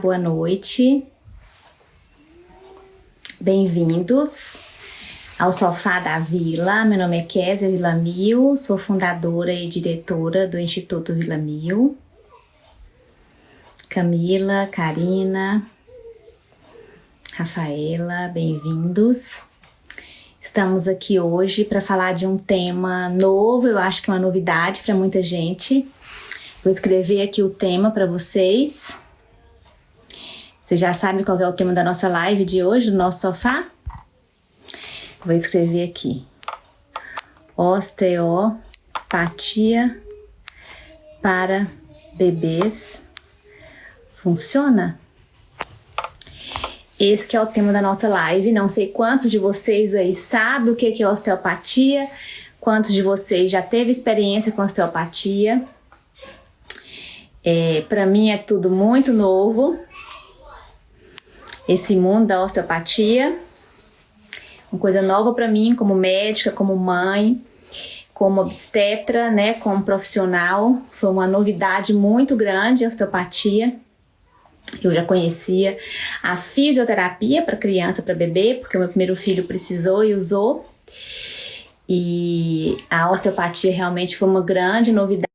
Boa noite. Bem-vindos ao Sofá da Vila. Meu nome é Kézia Villamil, sou fundadora e diretora do Instituto Villamil. Camila, Karina, Rafaela, bem-vindos. Estamos aqui hoje para falar de um tema novo, eu acho que é uma novidade para muita gente. Vou escrever aqui o tema para vocês. Vocês já sabem qual é o tema da nossa live de hoje, do nosso sofá? Vou escrever aqui. Osteopatia para bebês funciona? Esse é o tema da nossa live. Não sei quantos de vocês aí sabem o que é osteopatia, quantos de vocês já teve experiência com osteopatia. É, Para mim é tudo muito novo, esse mundo da osteopatia. Uma coisa nova para mim como médica, como mãe, como obstetra, né, como profissional. Foi uma novidade muito grande a osteopatia eu já conhecia a fisioterapia para criança, para bebê, porque o meu primeiro filho precisou e usou. E a osteopatia realmente foi uma grande novidade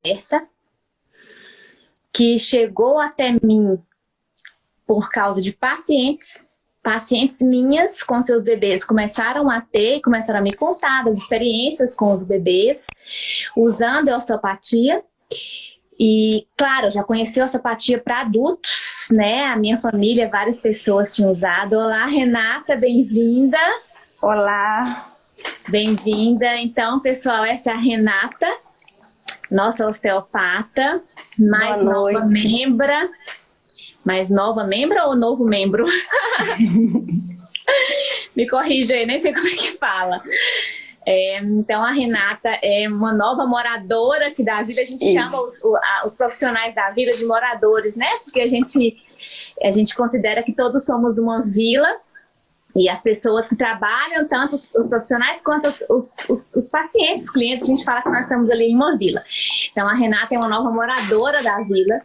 que chegou até mim por causa de pacientes, pacientes minhas com seus bebês começaram a ter, começaram a me contar das experiências com os bebês usando a osteopatia. E, claro, já conheci a osteopatia para adultos, né? A minha família, várias pessoas tinham usado. Olá, Renata, bem-vinda. Olá. Bem-vinda. Então, pessoal, essa é a Renata, nossa osteopata, mais nova membra. Mais nova membra ou novo membro? Me corrija aí, nem sei como é que fala. É, então a Renata é uma nova moradora aqui da vila, a gente Isso. chama os, os, profissionais da vila de moradores, né? Porque a gente, a gente considera que todos somos uma vila e as pessoas que trabalham, tanto os profissionais quanto os, os, os, pacientes, os clientes, a gente fala que nós estamos ali em uma vila. Então a Renata é uma nova moradora da vila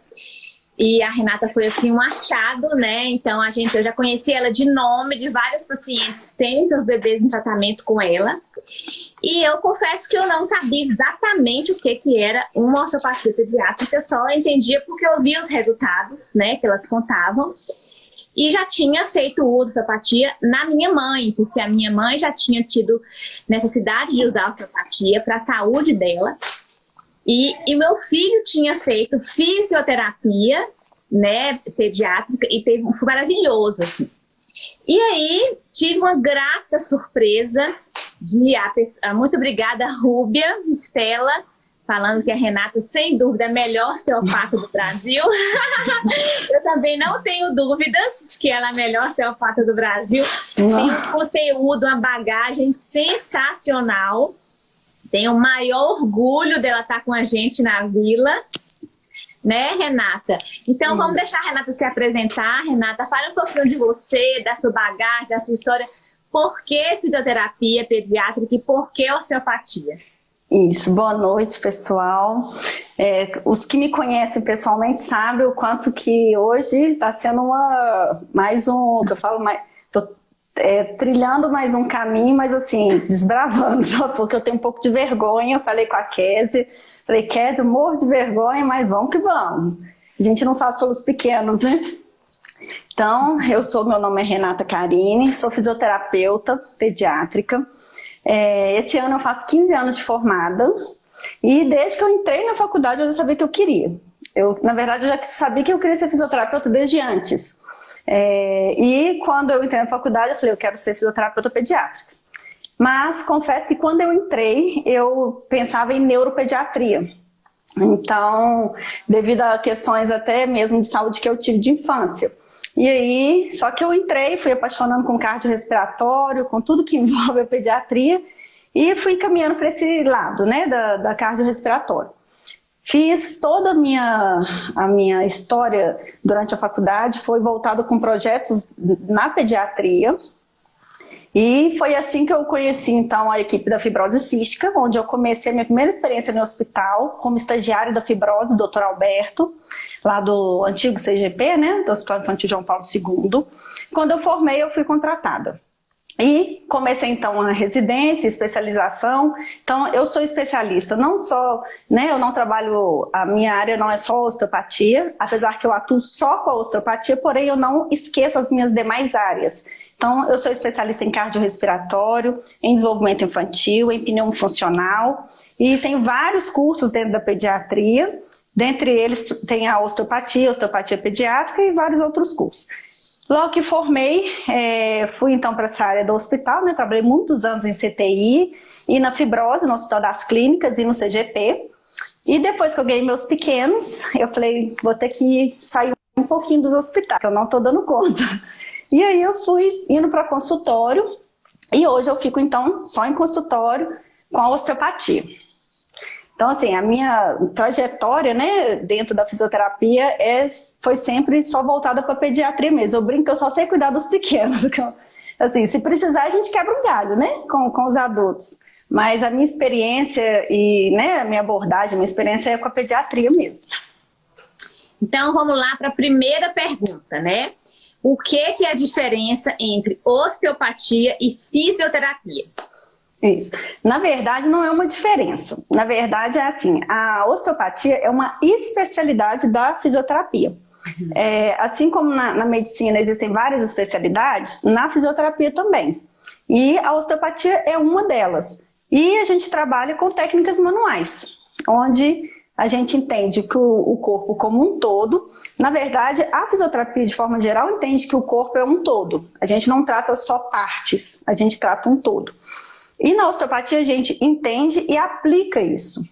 e a Renata foi assim um achado, né? Então a gente, eu já conheci ela de nome, de vários pacientes têm seus bebês em tratamento com ela. E eu confesso que eu não sabia exatamente o que, que era uma osteopatia pediátrica, só entendia porque eu via os resultados, né, que elas contavam. E já tinha feito uso da osteopatia na minha mãe, porque a minha mãe já tinha tido necessidade de usar a osteopatia para a saúde dela. E, e meu filho tinha feito fisioterapia, né, pediátrica, e teve, foi maravilhoso, assim. E aí, tive uma grata surpresa de, a, muito obrigada, Rúbia, Estela, falando que a Renata, sem dúvida, é a melhor osteopata do Brasil. eu também não tenho dúvidas de que ela é a melhor osteopata do Brasil. Tem um conteúdo, uma bagagem sensacional. Tenho o maior orgulho dela estar com a gente na vila. Né, Renata? Então, vamos deixar a Renata se apresentar. Renata, fale um pouquinho de você, da sua bagagem, da sua história. Por que fisioterapia pediátrica e por que osteopatia? Isso, boa noite pessoal. É, os que me conhecem pessoalmente sabem o quanto que hoje está sendo uma, mais um, que eu falo mais, é, trilhando mais um caminho, mas assim, desbravando, só porque eu tenho um pouco de vergonha. Eu falei com a Kézia, falei, Kézia, eu morro de vergonha, mas vamos que vamos. A gente não faz pelos pequenos, né? Então, eu sou, meu nome é Renata Carini, sou fisioterapeuta pediátrica. É, esse ano eu faço 15 anos de formada e desde que eu entrei na faculdade eu já sabia que eu queria. Eu, na verdade, eu já sabia que eu queria ser fisioterapeuta desde antes. É, e quando eu entrei na faculdade, eu falei, eu quero ser fisioterapeuta pediátrica. Mas confesso que quando eu entrei, eu pensava em neuropediatria. Então, devido a questões até mesmo de saúde que eu tive de infância. E aí, só que eu entrei, fui apaixonando com cardiorrespiratório, com tudo que envolve a pediatria, e fui caminhando para esse lado, né, da, da. Fiz toda a minha, a minha história durante a faculdade, foi voltada com projetos na pediatria. E foi assim que eu conheci, então, a equipe da fibrose cística, onde eu comecei a minha primeira experiência no hospital, como estagiária da fibrose, doutor Alberto, lá do antigo CGP, né, do Hospital Infantil João Paulo II. Quando eu formei, eu fui contratada. E comecei então a residência, especialização. Então eu sou especialista, não só, né, eu não trabalho, a minha área não é só osteopatia, apesar que eu atuo só com a osteopatia, porém eu não esqueço as minhas demais áreas. Então eu sou especialista em cardiorrespiratório, em desenvolvimento infantil, em pneumofuncional e tenho vários cursos dentro da pediatria, dentre eles tem a osteopatia, osteopatia pediátrica e vários outros cursos. Logo que formei, é, fui então para essa área do hospital, né? trabalhei muitos anos em CTI e na fibrose, no Hospital das Clínicas e no CGP. E depois que eu ganhei meus pequenos, eu falei, vou ter que sair um pouquinho dos hospitais, que eu não estou dando conta. E aí eu fui indo para consultório e hoje eu fico então só em consultório com a osteopatia. Então, assim, a minha trajetória, né, dentro da fisioterapia é, foi sempre só voltada para pediatria mesmo. Eu brinco que eu só sei cuidar dos pequenos. assim, se precisar, a gente quebra um galho, né, com, com os adultos. Mas a minha experiência e, né, a minha abordagem, a minha experiência é com a pediatria mesmo. Então, vamos lá para a primeira pergunta, né? O que, que é a diferença entre osteopatia e fisioterapia? Isso. Na verdade, não é uma diferença. Na verdade, é assim, a osteopatia é uma especialidade da fisioterapia. Uhum. É, assim como na, na, medicina existem várias especialidades, na fisioterapia também. E a osteopatia é uma delas. E a gente trabalha com técnicas manuais, onde a gente entende que o, o corpo como um todo, na verdade, a fisioterapia de forma geral entende que o corpo é um todo. A gente não trata só partes, a gente trata um todo. E na osteopatia a gente entende e aplica isso.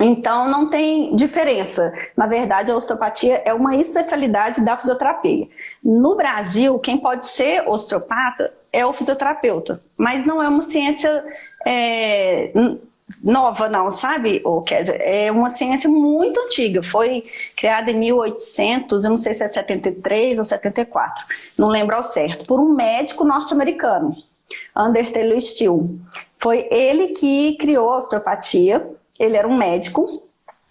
Então não tem diferença. Na verdade, a osteopatia é uma especialidade da fisioterapia. No Brasil, quem pode ser osteopata é o fisioterapeuta, mas não é uma ciência é, nova não, sabe, ou quer dizer, é uma ciência muito antiga, foi criada em 1800, eu não sei se é 73 ou 74, não lembro ao certo, por um médico norte-americano. Under Taylor Steele. Foi ele que criou a osteopatia, ele era um médico,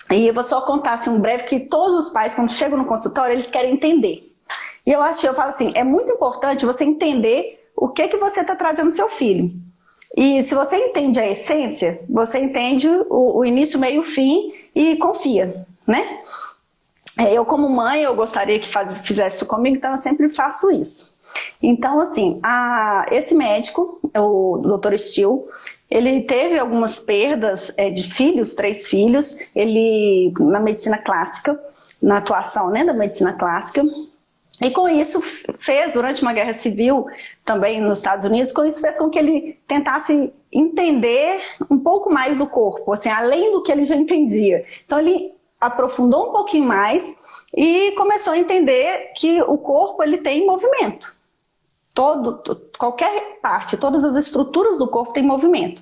e eu vou só contar assim, um breve que todos os pais, quando chegam no consultório, eles querem entender. E eu acho, eu falo assim, é muito importante você entender o que, que você está trazendo no seu filho. E se você entende a essência, você entende o, o início, meio, fim e confia, né? É, eu como mãe, eu gostaria que faz, fizesse isso comigo, então eu sempre faço isso. Então, assim, a, esse médico, o Dr. Steele, ele teve algumas perdas é, de filhos, três filhos, ele na medicina clássica, na atuação né, da medicina clássica, e com isso fez, durante uma guerra civil, também nos Estados Unidos, com isso fez com que ele tentasse entender um pouco mais do corpo, assim, além do que ele já entendia. Então ele aprofundou um pouquinho mais e começou a entender que o corpo ele tem movimento todo, qualquer parte, todas as estruturas do corpo têm movimento.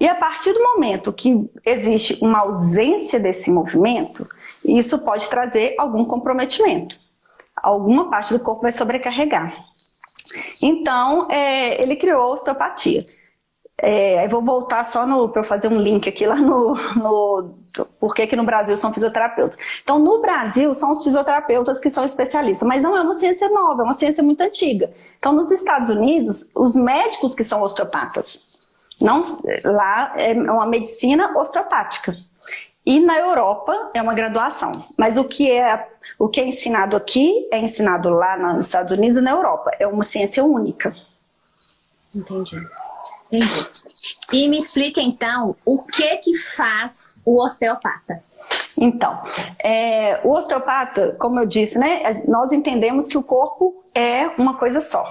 E a partir do momento que existe uma ausência desse movimento, isso pode trazer algum comprometimento. Alguma parte do corpo vai sobrecarregar. Então, é, ele criou a osteopatia. É, eu vou voltar só para eu fazer um link aqui lá no, no por que, que no Brasil são fisioterapeutas. Então, no Brasil, são os fisioterapeutas que são especialistas, mas não é uma ciência nova, é uma ciência muito antiga. Então, nos Estados Unidos, os médicos que são osteopatas, não, lá é uma medicina osteopática. E na Europa é uma graduação. Mas o que é, o que é ensinado aqui é ensinado lá nos Estados Unidos e na Europa. É uma ciência única. Entendi. Entendi. E me explica então, o que que faz o osteopata? Então, é, o osteopata, como eu disse, né, nós entendemos que o corpo é uma coisa só.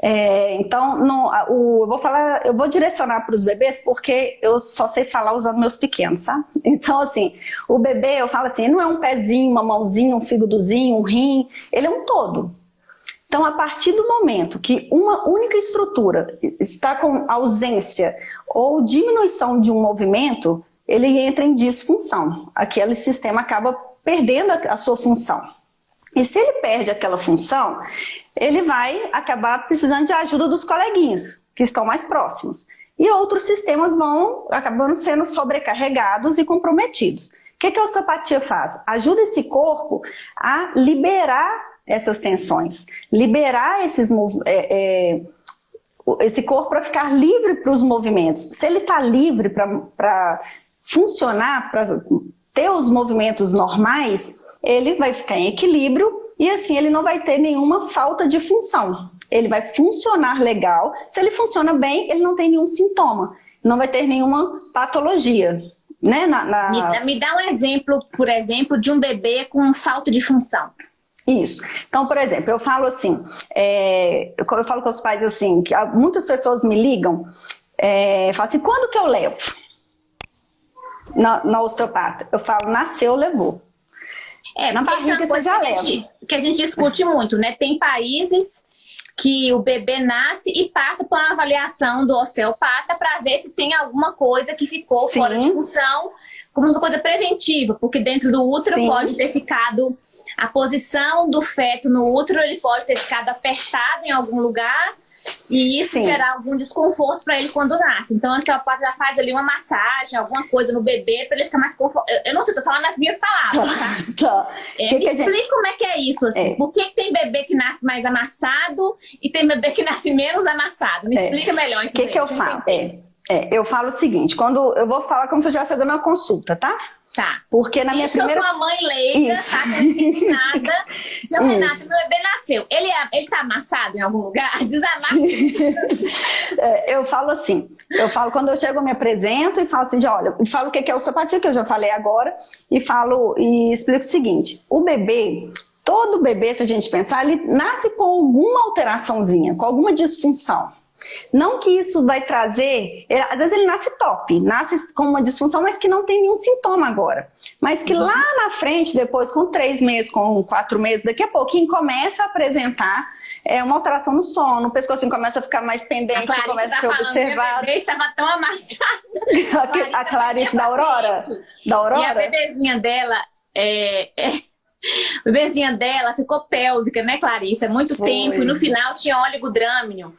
É, então, no, o, eu vou falar, eu vou direcionar para os bebês porque eu só sei falar usando meus pequenos, sabe? Então, assim, o bebê, eu falo assim, não é um pezinho, uma mãozinha, um fígadozinho, um rim, ele é um todo. Então, a partir do momento que uma única estrutura está com ausência ou diminuição de um movimento, ele entra em disfunção. Aquele sistema acaba perdendo a sua função. E se ele perde aquela função, ele vai acabar precisando de ajuda dos coleguinhas, que estão mais próximos. E outros sistemas vão acabando sendo sobrecarregados e comprometidos. O que, que a osteopatia faz? Ajuda esse corpo a liberar essas tensões, liberar esses, é, é, esse corpo para ficar livre para os movimentos. Se ele está livre para funcionar, para ter os movimentos normais, ele vai ficar em equilíbrio e assim ele não vai ter nenhuma falta de função. Ele vai funcionar legal. Se ele funciona bem, ele não tem nenhum sintoma, não vai ter nenhuma patologia. Né? Na, na... Me, me dá um exemplo, por exemplo, de um bebê com falta de função. Isso. Então, por exemplo, eu falo assim, é, eu, eu, falo com os pais assim, que muitas pessoas me ligam, é, falam assim, quando que eu levo? Na, na osteopata. Eu falo, nasceu, levou. É, na barriga você já que leva. Gente, que a gente discute muito, né? Tem países que o bebê nasce e passa por uma avaliação do osteopata para ver se tem alguma coisa que ficou Sim. fora de função, como uma coisa preventiva, porque dentro do útero Sim. pode ter ficado a posição do feto no útero, ele pode ter ficado apertado em algum lugar e isso Sim. gerar algum desconforto para ele quando nasce. Então, a osteopata já faz ali uma massagem, alguma coisa no bebê para ele ficar mais confortável. Eu não sei, tô falando na minha palavra, tá? tá. É, que me que explica gente... como é que é isso, assim. É. Por que, que, tem bebê que nasce mais amassado e tem bebê que nasce menos amassado? Me é. explica melhor isso. O que, que eu falo? É, é, eu falo o seguinte, quando eu vou falar como se eu já dando uma consulta, tá? Tá. Porque na minha Isso primeira... eu sou a mãe leiga, Isso. tá? Nada. Seu Isso. Renato, meu bebê nasceu. Ele, é, ele tá amassado em algum lugar? Desamassa. é, eu falo assim, eu falo quando eu chego, eu me apresento e falo assim, de, olha, e falo o que é osteopatia, que eu já falei agora, e falo, e explico o seguinte, o bebê, todo bebê, se a gente pensar, ele nasce com alguma alteraçãozinha, com alguma disfunção. Não que isso vai trazer, é, às vezes ele nasce top, nasce com uma disfunção, mas que não tem nenhum sintoma agora. Mas que uhum. lá na frente, depois com três meses, com quatro meses, daqui a pouquinho começa a apresentar é, uma alteração no sono, o pescocinho começa a ficar mais pendente, a começa a ser tá observado. Estava tão amassado. a, a Clarice da Aurora? Da Aurora? E a bebezinha dela é... é... A bebezinha dela ficou pélvica, né, Clarice? Há muito Foi. tempo. E no final tinha óleo drâmino.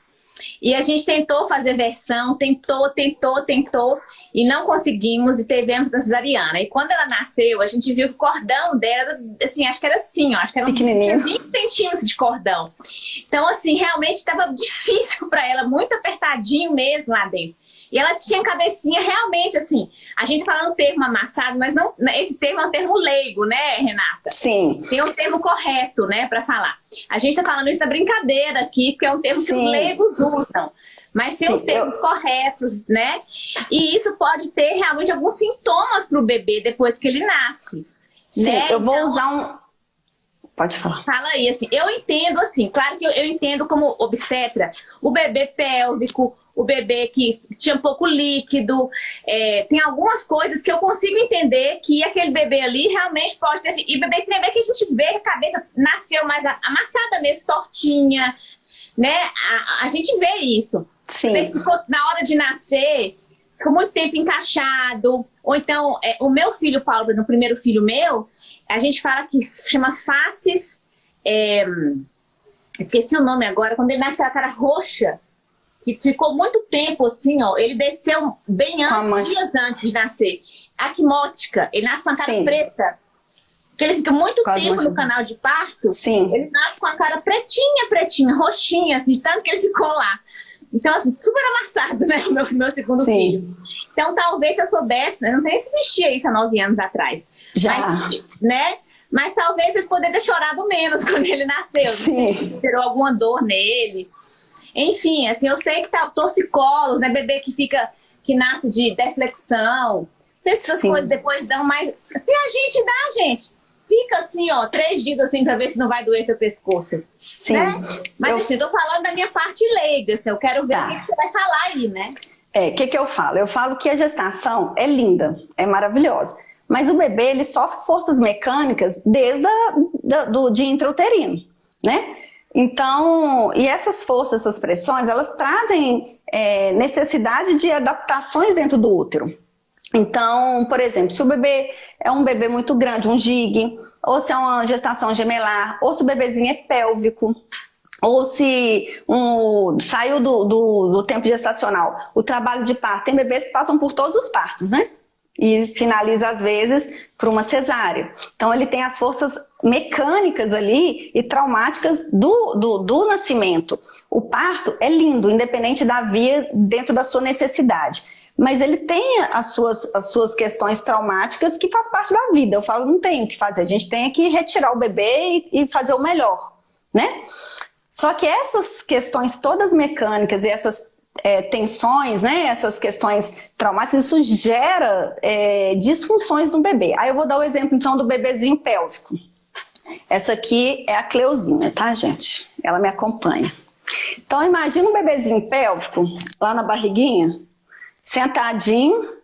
E a gente tentou fazer versão, tentou, tentou, tentou, e não conseguimos, e tivemos da cesariana. E quando ela nasceu, a gente viu que o cordão dela, assim, acho que era assim, ó, acho que era um, 20 centímetros de cordão. Então, assim, realmente estava difícil para ela, muito apertadinho mesmo lá dentro. E ela tinha cabecinha realmente assim. A gente fala no termo amassado, mas não, esse termo é um termo leigo, né, Renata? Sim. Tem um termo correto, né, para falar. A gente tá falando isso da brincadeira aqui, porque é um termo Sim. que os leigos usam. Mas tem Sim, os termos eu... corretos, né? E isso pode ter realmente alguns sintomas para o bebê depois que ele nasce. Sim, né? eu vou então, usar um, Pode falar. Fala aí, assim, eu entendo assim, claro que eu, eu, entendo como obstetra, o bebê pélvico, o bebê que tinha pouco líquido, é, tem algumas coisas que eu consigo entender que aquele bebê ali realmente pode ter... E bebê tem bebê que a gente vê que a cabeça nasceu mais amassada mesmo, tortinha, né? A, a gente vê isso. Sim. Na hora de nascer, ficou muito tempo encaixado. Ou então, é, o meu filho, Paulo, no primeiro filho meu, a gente fala que chama faces... É, esqueci o nome agora, quando ele nasce com a cara roxa, que ficou muito tempo assim, ó, ele desceu bem antes, dias antes de nascer. Acmótica, ele nasce com a cara Sim. preta. Porque ele fica muito Quase tempo no canal de parto, Sim. ele nasce com a cara pretinha, pretinha, roxinha, assim, tanto que ele ficou lá. Então, assim, super amassado, né, o meu, meu segundo Sim. filho. Então, talvez se eu soubesse, né, não sei se existia isso há nove anos atrás. Já. Mas, né, mas talvez ele poderia ter chorado menos quando ele nasceu. Sim. Gerou alguma dor nele. Enfim, assim, eu sei que tá torcicolos, né? Bebê que fica, que nasce de deflexão. Essas Sim. coisas depois dão mais... Se a gente dá, gente, fica assim, ó, três dias assim pra ver se não vai doer seu pescoço. Sim. Né? Mas eu... assim, tô falando da minha parte leiga, assim, eu quero ver tá. o que, que, você vai falar aí, né? É, o que que eu falo? Eu falo que a gestação é linda, é maravilhosa. Mas o bebê, ele sofre forças mecânicas desde a, do, do dia intrauterino, né? Então, e essas forças, essas pressões, elas trazem é, necessidade de adaptações dentro do útero. Então, por exemplo, se o bebê é um bebê muito grande, um gig, ou se é uma gestação gemelar, ou se o bebezinho é pélvico, ou se um, saiu do, do, do, tempo gestacional, o trabalho de parto, tem bebês que passam por todos os partos, né? E finaliza, às vezes, por uma cesárea. Então, ele tem as forças mecânicas ali e traumáticas do, do, do nascimento. O parto é lindo, independente da via, dentro da sua necessidade mas ele tem as suas, as suas questões traumáticas que faz parte da vida. Eu falo, não tem o que fazer, a gente tem que retirar o bebê e, e fazer o melhor, né? Só que essas questões todas mecânicas e essas é, tensões, né, essas questões traumáticas, isso gera é, disfunções no bebê. Aí eu vou dar o exemplo então do bebezinho pélvico. Essa aqui é a Cleuzinha, tá gente? Ela me acompanha. Então imagina um bebezinho pélvico lá na barriguinha, sentadinho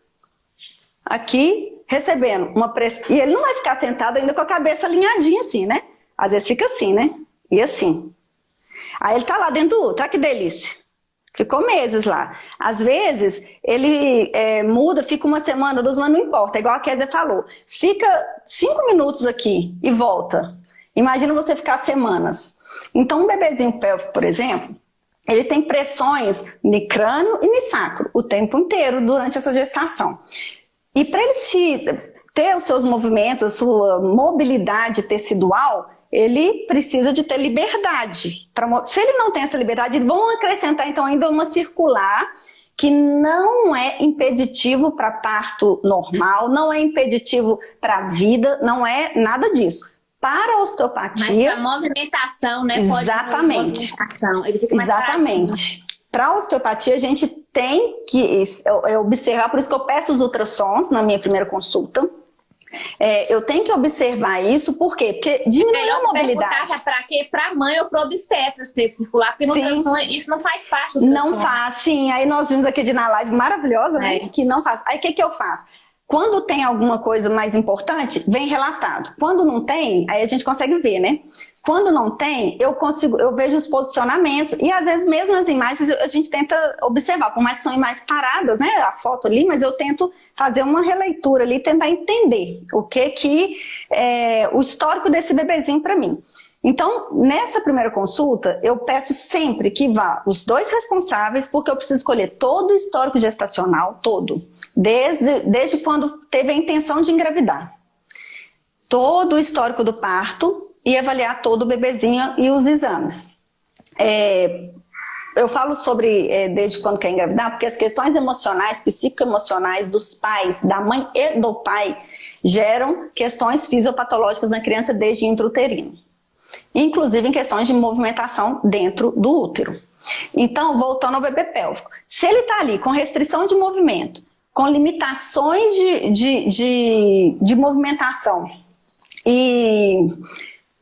aqui, recebendo uma pressão. E ele não vai ficar sentado ainda com a cabeça alinhadinha assim, né? Às vezes fica assim, né? E assim. Aí ele tá lá dentro do útero, que delícia. Ficou meses lá. Às vezes, ele é, muda, fica uma semana, duas, mas não importa. Igual a Kézia falou. Fica cinco minutos aqui e volta. Imagina você ficar semanas. Então, um bebezinho pélvico, por exemplo, ele tem pressões no crânio e no sacro o tempo inteiro durante essa gestação. E para ele se ter os seus movimentos, a sua mobilidade tecidual, ele precisa de ter liberdade. Se ele não tem essa liberdade, vão acrescentar então ainda uma circular que não é impeditivo para parto normal, não é impeditivo para a vida, não é nada disso. Para a osteopatia... Mas para movimentação, né? Exatamente. Movimentação. Exatamente. Para a osteopatia, a gente tem que observar, por isso que eu peço os ultrassons na minha primeira consulta, é, eu tenho que observar isso, por quê? Porque diminui a mobilidade. É para quê? Para mãe ou para o obstetra ter circular, porque nutrição, isso não faz parte do Não faz, sim. Aí nós vimos aqui de na live maravilhosa, né? É. Que não faz. Aí o que, que eu faço? Quando tem alguma coisa mais importante, vem relatado. Quando não tem, aí a gente consegue ver, né? Quando não tem, eu consigo, eu vejo os posicionamentos e às vezes mesmo as imagens a gente tenta observar, por mais que são imagens paradas, né? A foto ali, mas eu tento fazer uma releitura ali, tentar entender o que que é o histórico desse bebezinho para mim. Então, nessa primeira consulta, eu peço sempre que vá os dois responsáveis, porque eu preciso escolher todo o histórico gestacional, todo, desde, desde quando teve a intenção de engravidar. Todo o histórico do parto e avaliar todo o bebezinho e os exames. É, eu falo sobre é, desde quando quer engravidar, porque as questões emocionais, psicoemocionais dos pais, da mãe e do pai, geram questões fisiopatológicas na criança desde intrauterino inclusive em questões de movimentação dentro do útero. Então, voltando ao bebê pélvico, se ele está ali com restrição de movimento, com limitações de, de, de, de movimentação, e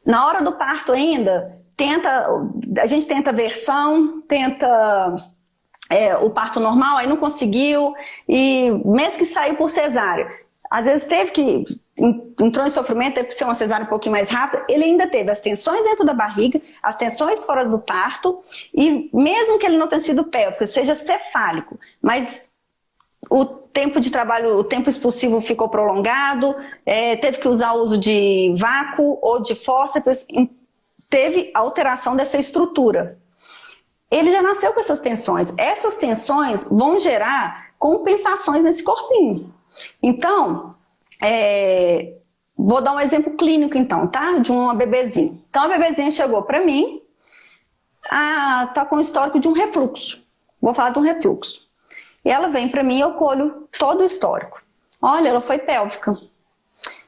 na hora do parto ainda, tenta, a gente tenta versão, tenta é, o parto normal, aí não conseguiu, e mesmo que saiu por cesárea, às vezes teve que entrou em sofrimento, teve que ser uma cesárea um pouquinho mais rápida, ele ainda teve as tensões dentro da barriga, as tensões fora do parto, e mesmo que ele não tenha sido pélvico, seja cefálico, mas o tempo de trabalho, o tempo expulsivo ficou prolongado, é, teve que usar o uso de vácuo ou de fórceps, teve alteração dessa estrutura. Ele já nasceu com essas tensões. Essas tensões vão gerar compensações nesse corpinho. Então, é, vou dar um exemplo clínico então, tá? De uma bebezinha. Então a bebezinha chegou para mim, ah, tá com histórico de um refluxo. Vou falar de um refluxo. E ela vem para mim e eu colho todo o histórico. Olha, ela foi pélvica.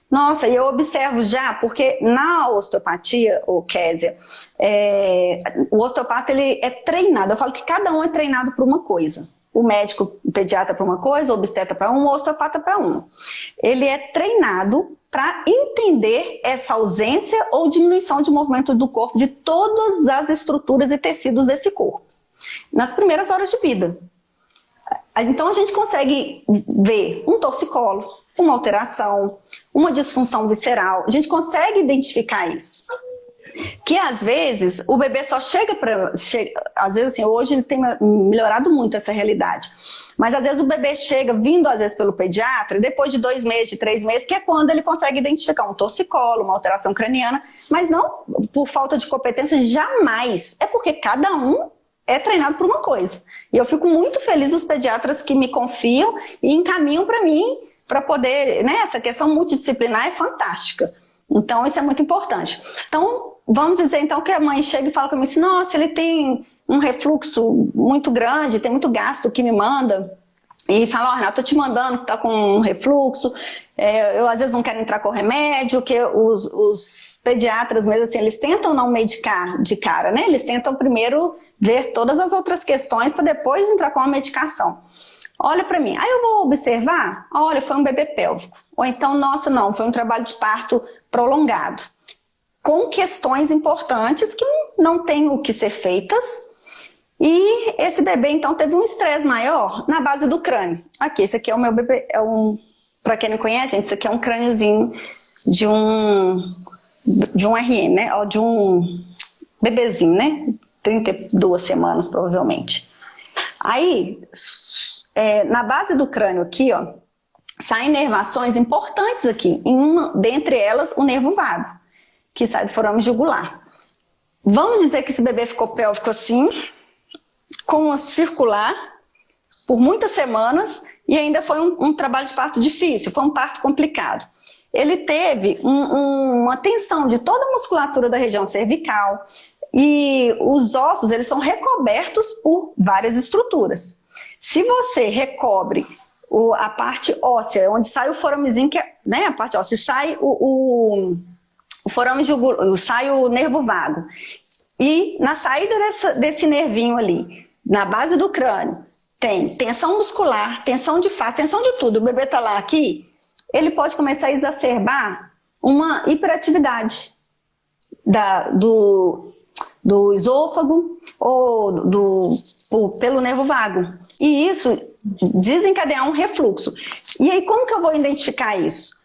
Nossa, e eu observo já, porque na osteopatia, o Késia, é, o osteopata ele é treinado. Eu falo que cada um é treinado por uma coisa o médico o pediatra para uma coisa, o obstetra para um, o osteopata para um. Ele é treinado para entender essa ausência ou diminuição de movimento do corpo de todas as estruturas e tecidos desse corpo, nas primeiras horas de vida. Então a gente consegue ver um torcicolo, uma alteração, uma disfunção visceral, a gente consegue identificar isso. Que às vezes o bebê só chega para... Chega, às vezes assim, hoje ele tem melhorado muito essa realidade, mas às vezes o bebê chega vindo às vezes pelo pediatra, depois de dois meses, de três meses, que é quando ele consegue identificar um torcicolo, uma alteração craniana, mas não por falta de competência, jamais. É porque cada um é treinado por uma coisa. E eu fico muito feliz dos pediatras que me confiam e encaminham para mim para poder, né, essa questão multidisciplinar é fantástica. Então, isso é muito importante. Então, vamos dizer então que a mãe chega e fala comigo assim, nossa, ele tem um refluxo muito grande, tem muito gasto que me manda, e fala, ó, oh, Renato, tô te mandando que tá com refluxo, é, eu às vezes não quero entrar com remédio, que os, os, pediatras mesmo assim, eles tentam não medicar de cara, né? Eles tentam primeiro ver todas as outras questões para depois entrar com a medicação. Olha para mim, aí eu vou observar, olha, foi um bebê pélvico. Ou então, nossa, não, foi um trabalho de parto prolongado. Com questões importantes que não tem o que ser feitas, e esse bebê, então, teve um estresse maior na base do crânio. Aqui, esse aqui é o meu bebê, é um, para quem não conhece, gente, esse aqui é um crâniozinho de um, de um RN, né? Ou de um bebezinho, né? 32 semanas, provavelmente. Aí, é, na base do crânio aqui, ó, saem nervações importantes aqui. Uma, dentre elas, o nervo vago, que sai do forame jugular. Vamos dizer que esse bebê ficou pélvico assim, com a circular por muitas semanas e ainda foi um, um, trabalho de parto difícil, foi um parto complicado. Ele teve um, um, uma tensão de toda a musculatura da região cervical e os ossos eles são recobertos por várias estruturas. Se você recobre o, a parte óssea, onde sai o foramezinho, que é, né, a parte óssea, sai o, o, o forame jugular, sai o nervo vago. E na saída dessa, desse nervinho ali, na base do crânio, tem tensão muscular, tensão de face, tensão de tudo, o bebê está lá aqui, ele pode começar a exacerbar uma hiperatividade da, do, do esôfago ou do, do, pelo nervo vago. E isso desencadear um refluxo. E aí, como que eu vou identificar isso?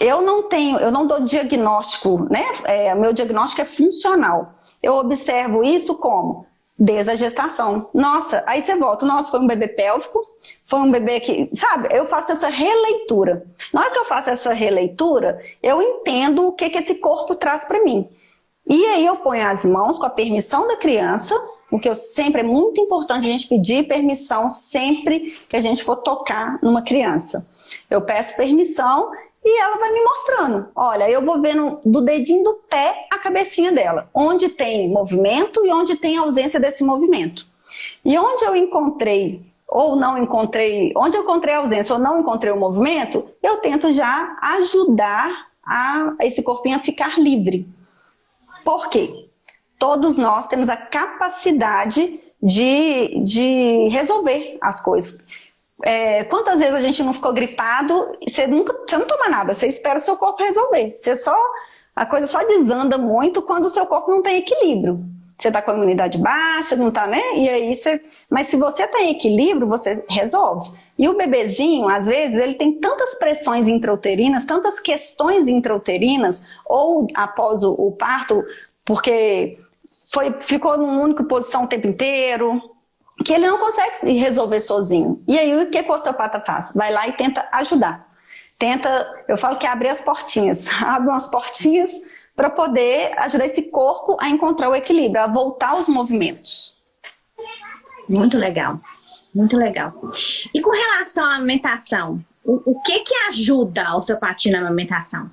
Eu não tenho, eu não dou diagnóstico, né? É, meu diagnóstico é funcional. Eu observo isso como desde a gestação. Nossa, aí você volta, nossa, foi um bebê pélvico, foi um bebê que, sabe, eu faço essa releitura. Na hora que eu faço essa releitura, eu entendo o que, que esse corpo traz para mim. E aí eu ponho as mãos com a permissão da criança, o que eu sempre, é muito importante a gente pedir permissão sempre que a gente for tocar numa criança. Eu peço permissão e ela vai me mostrando. Olha, eu vou vendo do dedinho do pé a cabecinha dela, onde tem movimento e onde tem ausência desse movimento. E onde eu encontrei ou não encontrei, onde eu encontrei a ausência ou não encontrei o movimento, eu tento já ajudar a esse corpinho a ficar livre. Por quê? Todos nós temos a capacidade de, de resolver as coisas. É, quantas vezes a gente não ficou gripado, você, nunca, você não toma nada, você espera o seu corpo resolver. Você só, a coisa só desanda muito quando o seu corpo não tem equilíbrio. Você está com a imunidade baixa, não está, né? E aí você... Mas se você está em equilíbrio, você resolve. E o bebezinho, às vezes, ele tem tantas pressões intrauterinas, tantas questões intrauterinas, ou após o, o parto, porque foi, ficou numa única posição o tempo inteiro, que ele não consegue resolver sozinho. E aí o que o osteopata faz? Vai lá e tenta ajudar. Tenta, eu falo que é abrir as portinhas, abre umas portinhas para poder ajudar esse corpo a encontrar o equilíbrio, a voltar aos movimentos. Muito legal, muito legal. E com relação à alimentação, o, o que que ajuda a osteopatia na alimentação?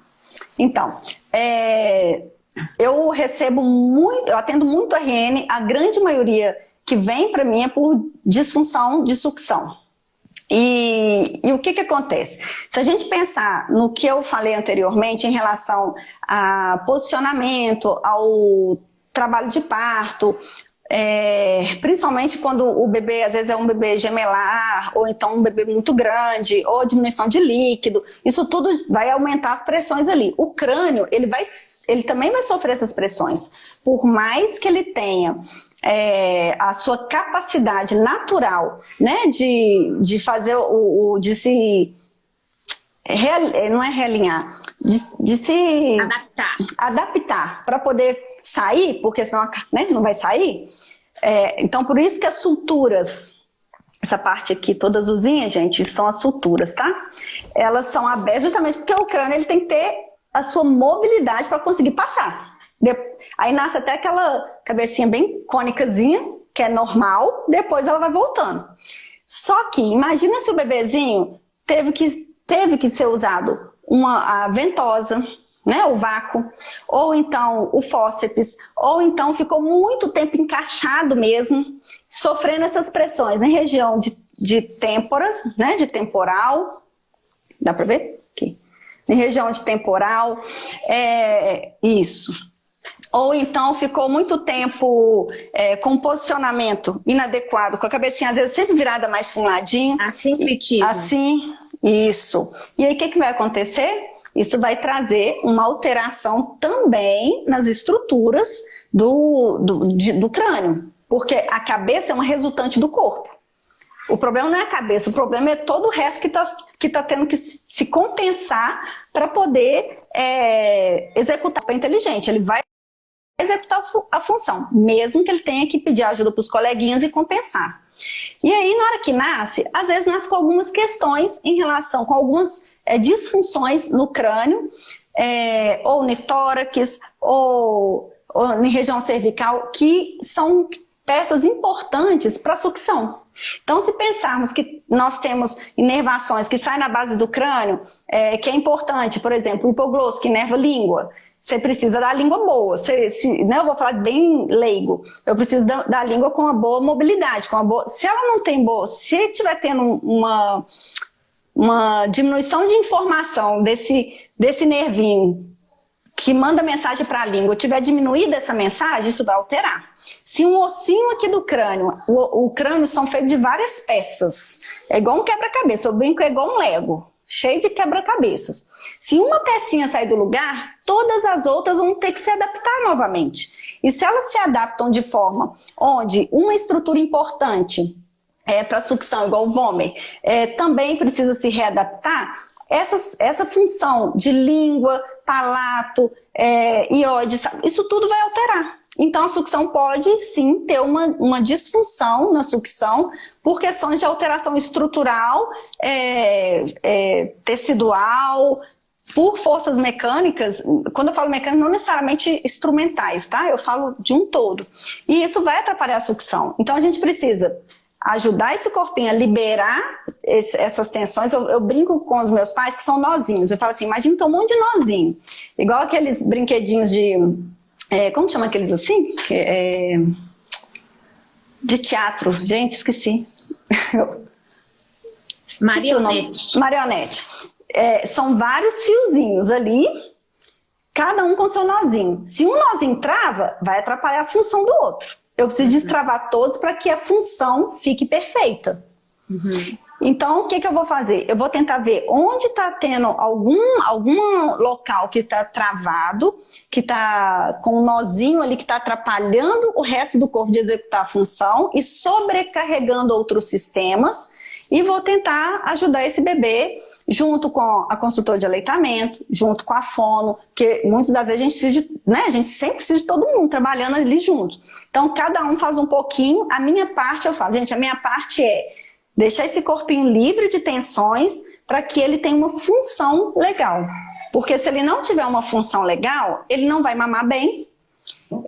Então, é, eu recebo muito, eu atendo muito RN, a grande maioria que vem para mim é por disfunção de sucção. E, e, o que que acontece? Se a gente pensar no que eu falei anteriormente em relação a posicionamento, ao trabalho de parto, é, principalmente quando o bebê, às vezes é um bebê gemelar, ou então um bebê muito grande, ou diminuição de líquido, isso tudo vai aumentar as pressões ali. O crânio, ele, vai, ele também vai sofrer essas pressões. Por mais que ele tenha é, a sua capacidade natural né, de, de fazer o, o de se não é realinhar, de, de se adaptar, adaptar para poder sair, porque senão né, não vai sair. É, então, por isso que as suturas, essa parte aqui, toda azulzinha, gente, são as suturas, tá? Elas são abertas justamente porque o crânio ele tem que ter a sua mobilidade para conseguir passar. Aí nasce até aquela cabecinha bem cônicazinha, que é normal, depois ela vai voltando. Só que, imagina se o bebezinho teve que, teve que ser usado uma a ventosa, né, o vácuo, ou então o fósseps, ou então ficou muito tempo encaixado mesmo, sofrendo essas pressões na região de, de têmporas, né, de temporal, dá para ver? Aqui. Na região de temporal, é, isso. Ou então ficou muito tempo é, com posicionamento inadequado, com a cabecinha às vezes sempre virada mais para um ladinho. Assim, clitismo. Assim, isso. E aí o que, que vai acontecer? Isso vai trazer uma alteração também nas estruturas do, do, de, do crânio, porque a cabeça é uma resultante do corpo. O problema não é a cabeça, o problema é todo o resto que está que tá tendo que se compensar para poder é, executar o inteligente. Ele vai executar a função, mesmo que ele tenha que pedir ajuda para os coleguinhas e compensar. E aí, na hora que nasce, às vezes nasce com algumas questões em relação com algumas é, disfunções no crânio, é, ou no tórax, ou, ou na região cervical, que são peças importantes para a sucção. Então, se pensarmos que nós temos inervações que saem na base do crânio, é, que é importante, por exemplo, o hipoglosso, que inerva língua, você precisa da língua boa. Você, se, né, eu vou falar bem leigo. Eu preciso da, da, língua com uma boa mobilidade. Com uma boa, se ela não tem boa, se estiver tendo uma, uma diminuição de informação desse, desse nervinho que manda mensagem para a língua tiver diminuída essa mensagem, isso vai alterar. Se um ossinho aqui do crânio, o, o crânio são feitos de várias peças, é igual um quebra-cabeça, eu brinco é igual um lego, cheio de quebra-cabeças. Se uma pecinha sair do lugar, todas as outras vão ter que se adaptar novamente. E se elas se adaptam de forma onde uma estrutura importante é, para sucção, igual o Vomer, é, também precisa se readaptar, essa, essa função de língua, palato, é, isso tudo vai alterar. Então a sucção pode sim ter uma, uma disfunção na sucção por questões de alteração estrutural, é, é, tecidual, por forças mecânicas, quando eu falo mecânicas, não necessariamente instrumentais, tá? Eu falo de um todo. E isso vai atrapalhar a sucção. Então a gente precisa ajudar esse corpinho a liberar esse, essas tensões. Eu, eu, brinco com os meus pais que são nozinhos. Eu falo assim, imagina um monte de nozinho. Igual aqueles brinquedinhos de... É, como chama aqueles assim? É, de teatro. Gente, esqueci. Marionete. Marionete. É, são vários fiozinhos ali, cada um com seu nozinho. Se um nozinho trava, vai atrapalhar a função do outro. Eu preciso uhum. destravar todos para que a função fique perfeita. Uhum. Então, o que, que eu vou fazer? Eu vou tentar ver onde está tendo algum, algum local que está travado, que está com um nozinho ali que está atrapalhando o resto do corpo de executar a função e sobrecarregando outros sistemas e vou tentar ajudar esse bebê junto com a consultora de aleitamento, junto com a fono, que muitas das vezes a gente precisa de, né, a gente sempre precisa de todo mundo trabalhando ali junto. Então, cada um faz um pouquinho, a minha parte, eu falo, gente, a minha parte é deixar esse corpinho livre de tensões para que ele tenha uma função legal. Porque se ele não tiver uma função legal, ele não vai mamar bem,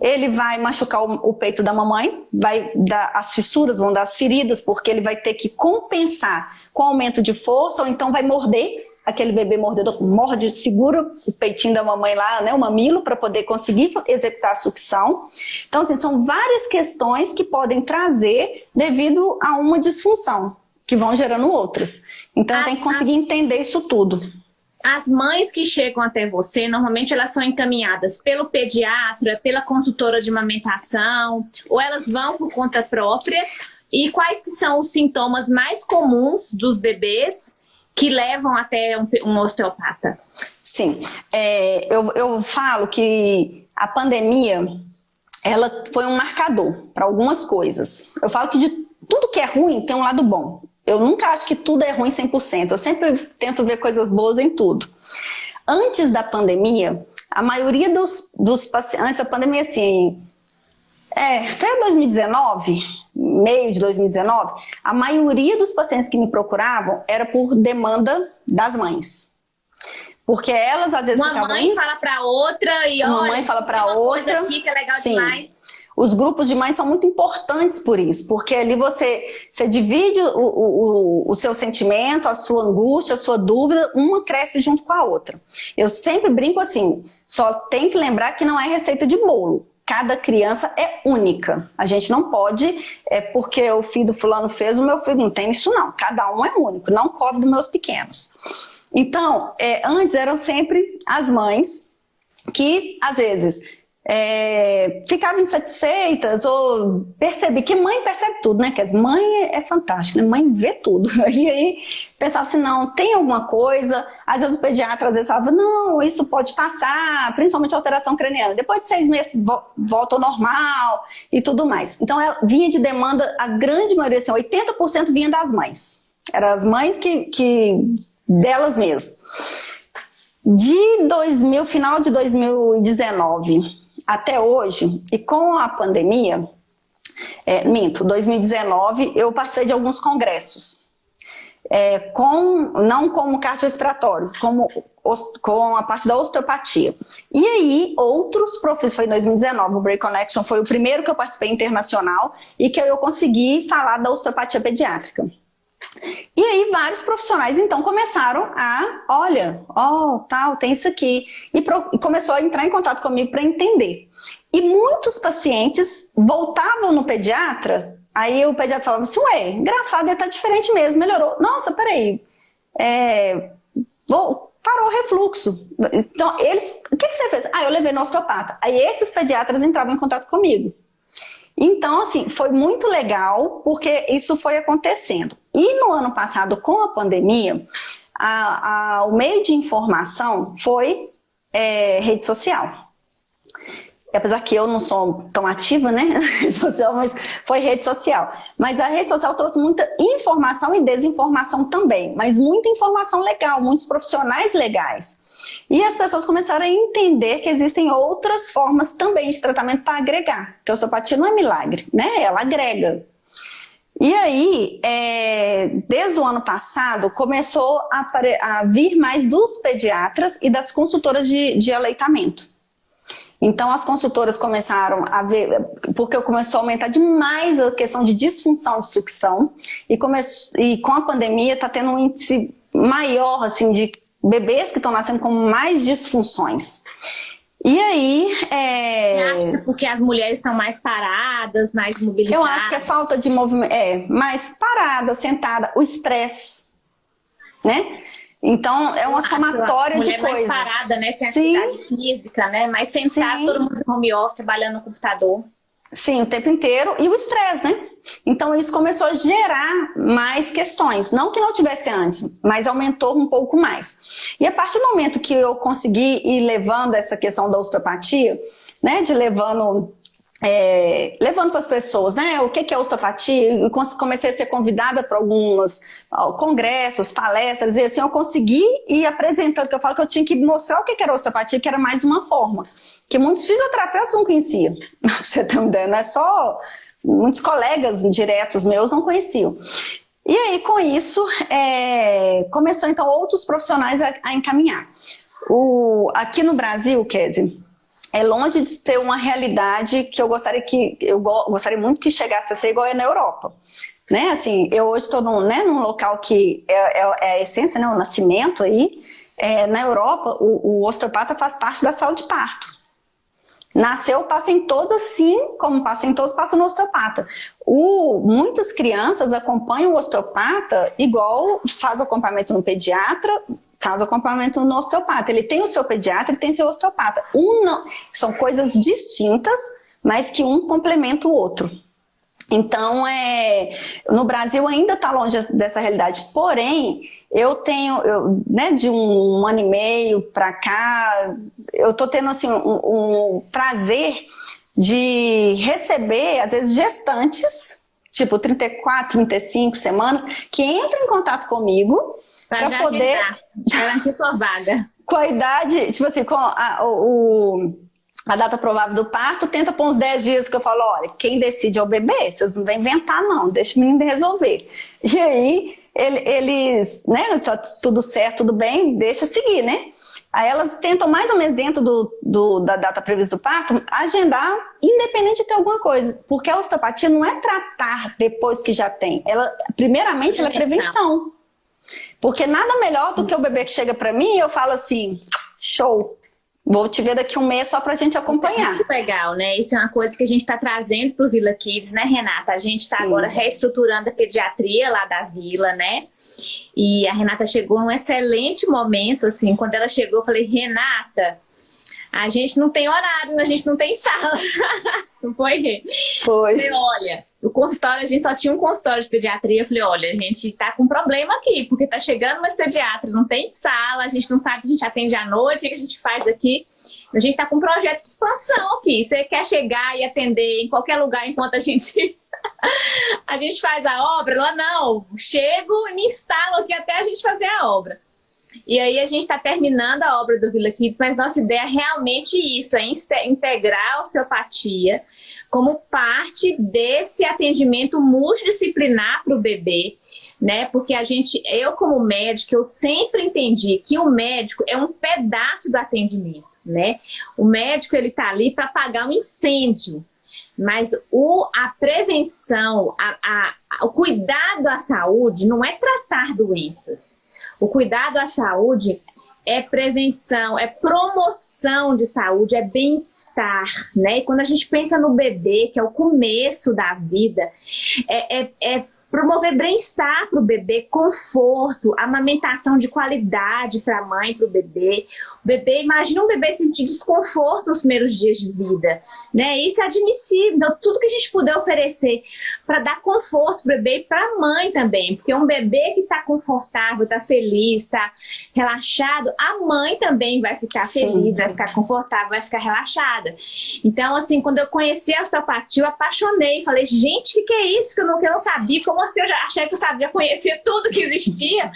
ele vai machucar o, o, peito da mamãe, vai dar as fissuras, vão dar as feridas, porque ele vai ter que compensar com aumento de força, ou então vai morder, aquele bebê mordedor morde, segura o peitinho da mamãe lá, né, o mamilo, para poder conseguir executar a sucção. Então, assim, são várias questões que podem trazer devido a uma disfunção, que vão gerando outras. Então, as, tem que conseguir as... entender isso tudo. As mães que chegam até você, normalmente elas são encaminhadas pelo pediatra, pela consultora de amamentação, ou elas vão por conta própria. E quais que são os sintomas mais comuns dos bebês que levam até um, um osteopata? Sim, é, eu, eu falo que a pandemia ela foi um marcador para algumas coisas. Eu falo que de tudo que é ruim tem um lado bom. Eu nunca acho que tudo é ruim 100%, eu sempre tento ver coisas boas em tudo. Antes da pandemia, a maioria dos, dos pacientes, antes da pandemia, assim, é, até 2019, meio de 2019, a maioria dos pacientes que me procuravam era por demanda das mães. Porque elas às vezes Uma mãe fala para outra e uma mãe fala para outra. Coisa aqui que é legal Sim. demais. Os grupos de mães são muito importantes por isso, porque ali você, você divide o, o, o seu sentimento, a sua angústia, a sua dúvida, uma cresce junto com a outra. Eu sempre brinco assim, só tem que lembrar que não é receita de bolo cada criança é única. A gente não pode, é porque o filho do fulano fez, o meu filho não tem isso não. Cada um é único, não cobre dos meus pequenos. Então, é, antes eram sempre as mães que, às vezes, é, ficavam insatisfeitas ou percebi que mãe percebe tudo, né? Que mãe é, é fantástico, né? Mãe vê tudo. E aí pensava assim, não, tem alguma coisa. Às vezes o pediatra às vezes falava, não, isso pode passar, principalmente alteração craniana. Depois de seis meses volta ao normal e tudo mais. Então ela vinha de demanda, a grande maioria, assim, 80% vinha das mães. Eram as mães que, que delas mesmas. De 2000, final de 2019 até hoje, e com a pandemia, é, minto, 2019, eu passei de alguns congressos. É, com, não como cardiorrespiratório, como com a parte da osteopatia. E aí, outros professores, foi em 2019, o Break Connection foi o primeiro que eu participei internacional e que eu consegui falar da osteopatia pediátrica. E aí vários profissionais então começaram a, olha, ó, oh, tal, tem isso aqui. E, pro, começou a entrar em contato comigo para entender. E muitos pacientes voltavam no pediatra, aí o pediatra falava assim, ué, engraçado, ele tá diferente mesmo, melhorou. Nossa, peraí, é, vou, parou o refluxo. Então, eles, o que, que você fez? Ah, eu levei no osteopata. Aí esses pediatras entravam em contato comigo. Então, assim, foi muito legal porque isso foi acontecendo. E no ano passado, com a pandemia, a, a, o meio de informação foi é, rede social. Apesar que eu não sou tão ativa, né, rede social, mas foi rede social. Mas a rede social trouxe muita informação e desinformação também, mas muita informação legal, muitos profissionais legais. E as pessoas começaram a entender que existem outras formas também de tratamento para agregar, que a osteopatia não é milagre, né? Ela agrega. E aí, é, desde o ano passado, começou a, a, vir mais dos pediatras e das consultoras de, de aleitamento. Então as consultoras começaram a ver, porque começou a aumentar demais a questão de disfunção de sucção e, come, e com a pandemia está tendo um índice maior assim, de bebês que estão nascendo com mais disfunções. E aí... É... Acha é porque as mulheres estão mais paradas, mais mobilizadas? Eu acho que é falta de movimento, é, mais parada, sentada, o estresse, né? Então, é uma somatória de coisas. mais parada, né? Tem Sim. atividade física, né? Mais sentada, todo mundo em home office, trabalhando no computador. Sim, o tempo inteiro. E o estresse, né? Então isso começou a gerar mais questões. Não que não tivesse antes, mas aumentou um pouco mais. E a partir do momento que eu consegui ir levando essa questão da osteopatia, né? De levando é, levando para as pessoas, né, o que, que é osteopatia, eu comecei a ser convidada para alguns congressos, palestras, e assim eu consegui ir apresentando, que eu falo que eu tinha que mostrar o que, que era osteopatia, que era mais uma forma, que muitos fisioterapeutas não conheciam, você ter uma ideia, não é só, muitos colegas diretos meus não conheciam. E aí, com isso, é, começou então outros profissionais a, a encaminhar. O, aqui no Brasil, Kézia, é longe de ter uma realidade que eu gostaria que eu gostaria muito que chegasse a ser igual é na Europa. Né? Assim, eu hoje estou num, né, num local que é, é, é, a essência, né, o nascimento aí. É, na Europa, o, o osteopata faz parte da sala de parto. Nasceu, passa em todos assim, como passa em todos, passa no osteopata. O, muitas crianças acompanham o osteopata igual faz o acompanhamento no pediatra, faz o acompanhamento no osteopata. Ele tem o seu pediatra e tem seu osteopata. Um não, são coisas distintas, mas que um complementa o outro. Então, é, no Brasil ainda está longe dessa realidade. Porém, eu tenho, eu, né, de um, um ano e meio para cá, eu estou tendo assim, um, um prazer de receber, às vezes, gestantes, tipo 34, 35 semanas, que entram em contato comigo para poder garantir sua vaga. Com a idade, tipo assim, com a, o, a data provável do parto, tenta pôr uns 10 dias que eu falo, olha, quem decide é o bebê, vocês não vão inventar não, deixa o menino resolver. E aí, ele, eles, né, tá tudo certo, tudo bem, deixa seguir, né? Aí elas tentam mais ou menos dentro do, do, da data prevista do parto, agendar, independente de ter alguma coisa. Porque a osteopatia não é tratar depois que já tem. Ela, primeiramente, ela é prevenção. Porque nada melhor do que o bebê que chega para mim e eu falo assim, show, Vou te ver daqui um mês só para a gente acompanhar. Muito legal, né? Isso é uma coisa que a gente está trazendo para o Vila Kids, né, Renata? A gente está agora reestruturando a pediatria lá da Vila, né? E a Renata chegou num excelente momento, assim. Quando ela chegou, eu falei, Renata, a gente não tem horário, a gente não tem sala. não foi? Foi. Falei, olha, o consultório, a gente só tinha um consultório de pediatria. Eu falei, olha, a gente tá com problema aqui, porque tá chegando uma pediatra, não tem sala, a gente não sabe se a gente atende à noite, o que a gente faz aqui. A gente tá com um projeto de expansão aqui. Você quer chegar e atender em qualquer lugar enquanto a gente a gente faz a obra? Ela, não, chego e me instalo aqui até a gente fazer a obra. E aí a gente está terminando a obra do Vila Kids, mas nossa ideia é realmente isso, é integrar a osteopatia como parte desse atendimento multidisciplinar para o bebê, né? Porque a gente, eu como médico, eu sempre entendi que o médico é um pedaço do atendimento, né? O médico ele tá ali para apagar um incêndio, mas o, a prevenção, a, a, o cuidado à saúde não é tratar doenças. O cuidado à saúde é prevenção, é promoção de saúde, é bem-estar, né? E quando a gente pensa no bebê, que é o começo da vida, é, é, é promover bem-estar para o bebê, conforto, amamentação de qualidade para a mãe, para o bebê. O bebê, imagina um bebê sentir desconforto nos primeiros dias de vida, né? Isso é admissível. Então, tudo que a gente puder oferecer para dar conforto para o bebê e para a mãe também, porque um bebê que está confortável, está feliz, está relaxado, a mãe também vai ficar Sim. feliz, vai ficar confortável, vai ficar relaxada. Então, assim, quando eu conheci a osteopatia, eu apaixonei, falei, gente, o que, que é isso que eu não, que eu não sabia? Como assim eu já achei que eu sabia conhecer tudo que existia?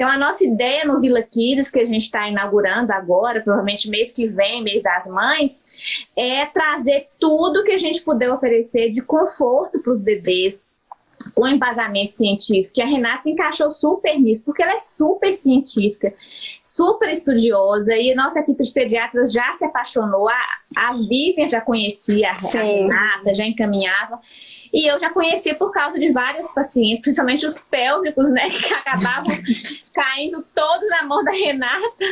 Então, a nossa ideia no Vila Kids, que a gente está inaugurando agora, provavelmente mês que vem, mês das mães, é trazer tudo que a gente puder oferecer de conforto para os bebês, com embasamento científico. E a Renata encaixou super nisso, porque ela é super científica, super estudiosa, e nossa equipe de pediatras já se apaixonou. A, a Vivian já conhecia a, a Renata, já encaminhava. E eu já conhecia por causa de vários pacientes, principalmente os pélvicos, né, que acabavam caindo todos na mão da Renata.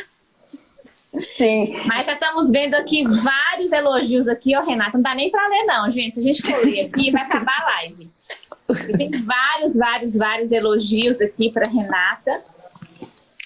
Sim. Mas já estamos vendo aqui vários elogios aqui, ó, Renata. Não dá nem para ler, não, gente. Se a gente for ler aqui, vai acabar a live. Tem vários, vários, vários elogios aqui para Renata.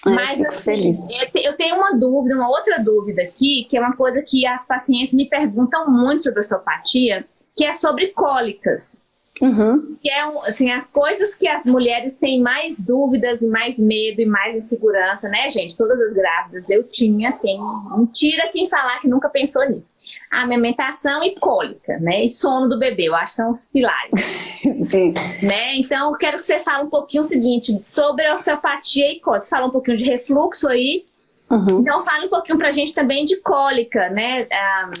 Mas eu, assim, feliz. eu tenho uma dúvida, uma outra dúvida aqui, que é uma coisa que as pacientes me perguntam muito sobre osteopatia, que é sobre cólicas. Uhum. Que é assim, as coisas que as mulheres têm mais dúvidas e mais medo e mais insegurança, né, gente? Todas as grávidas eu tinha, tem mentira quem falar que nunca pensou nisso. Amamentação e cólica, né? E sono do bebê, eu acho que são os pilares. Sim. Né? Então, eu quero que você fale um pouquinho o seguinte, sobre osteopatia e cólica. Você fala um pouquinho de refluxo aí. Uhum. Então, fale um pouquinho pra gente também de cólica, né? Ah,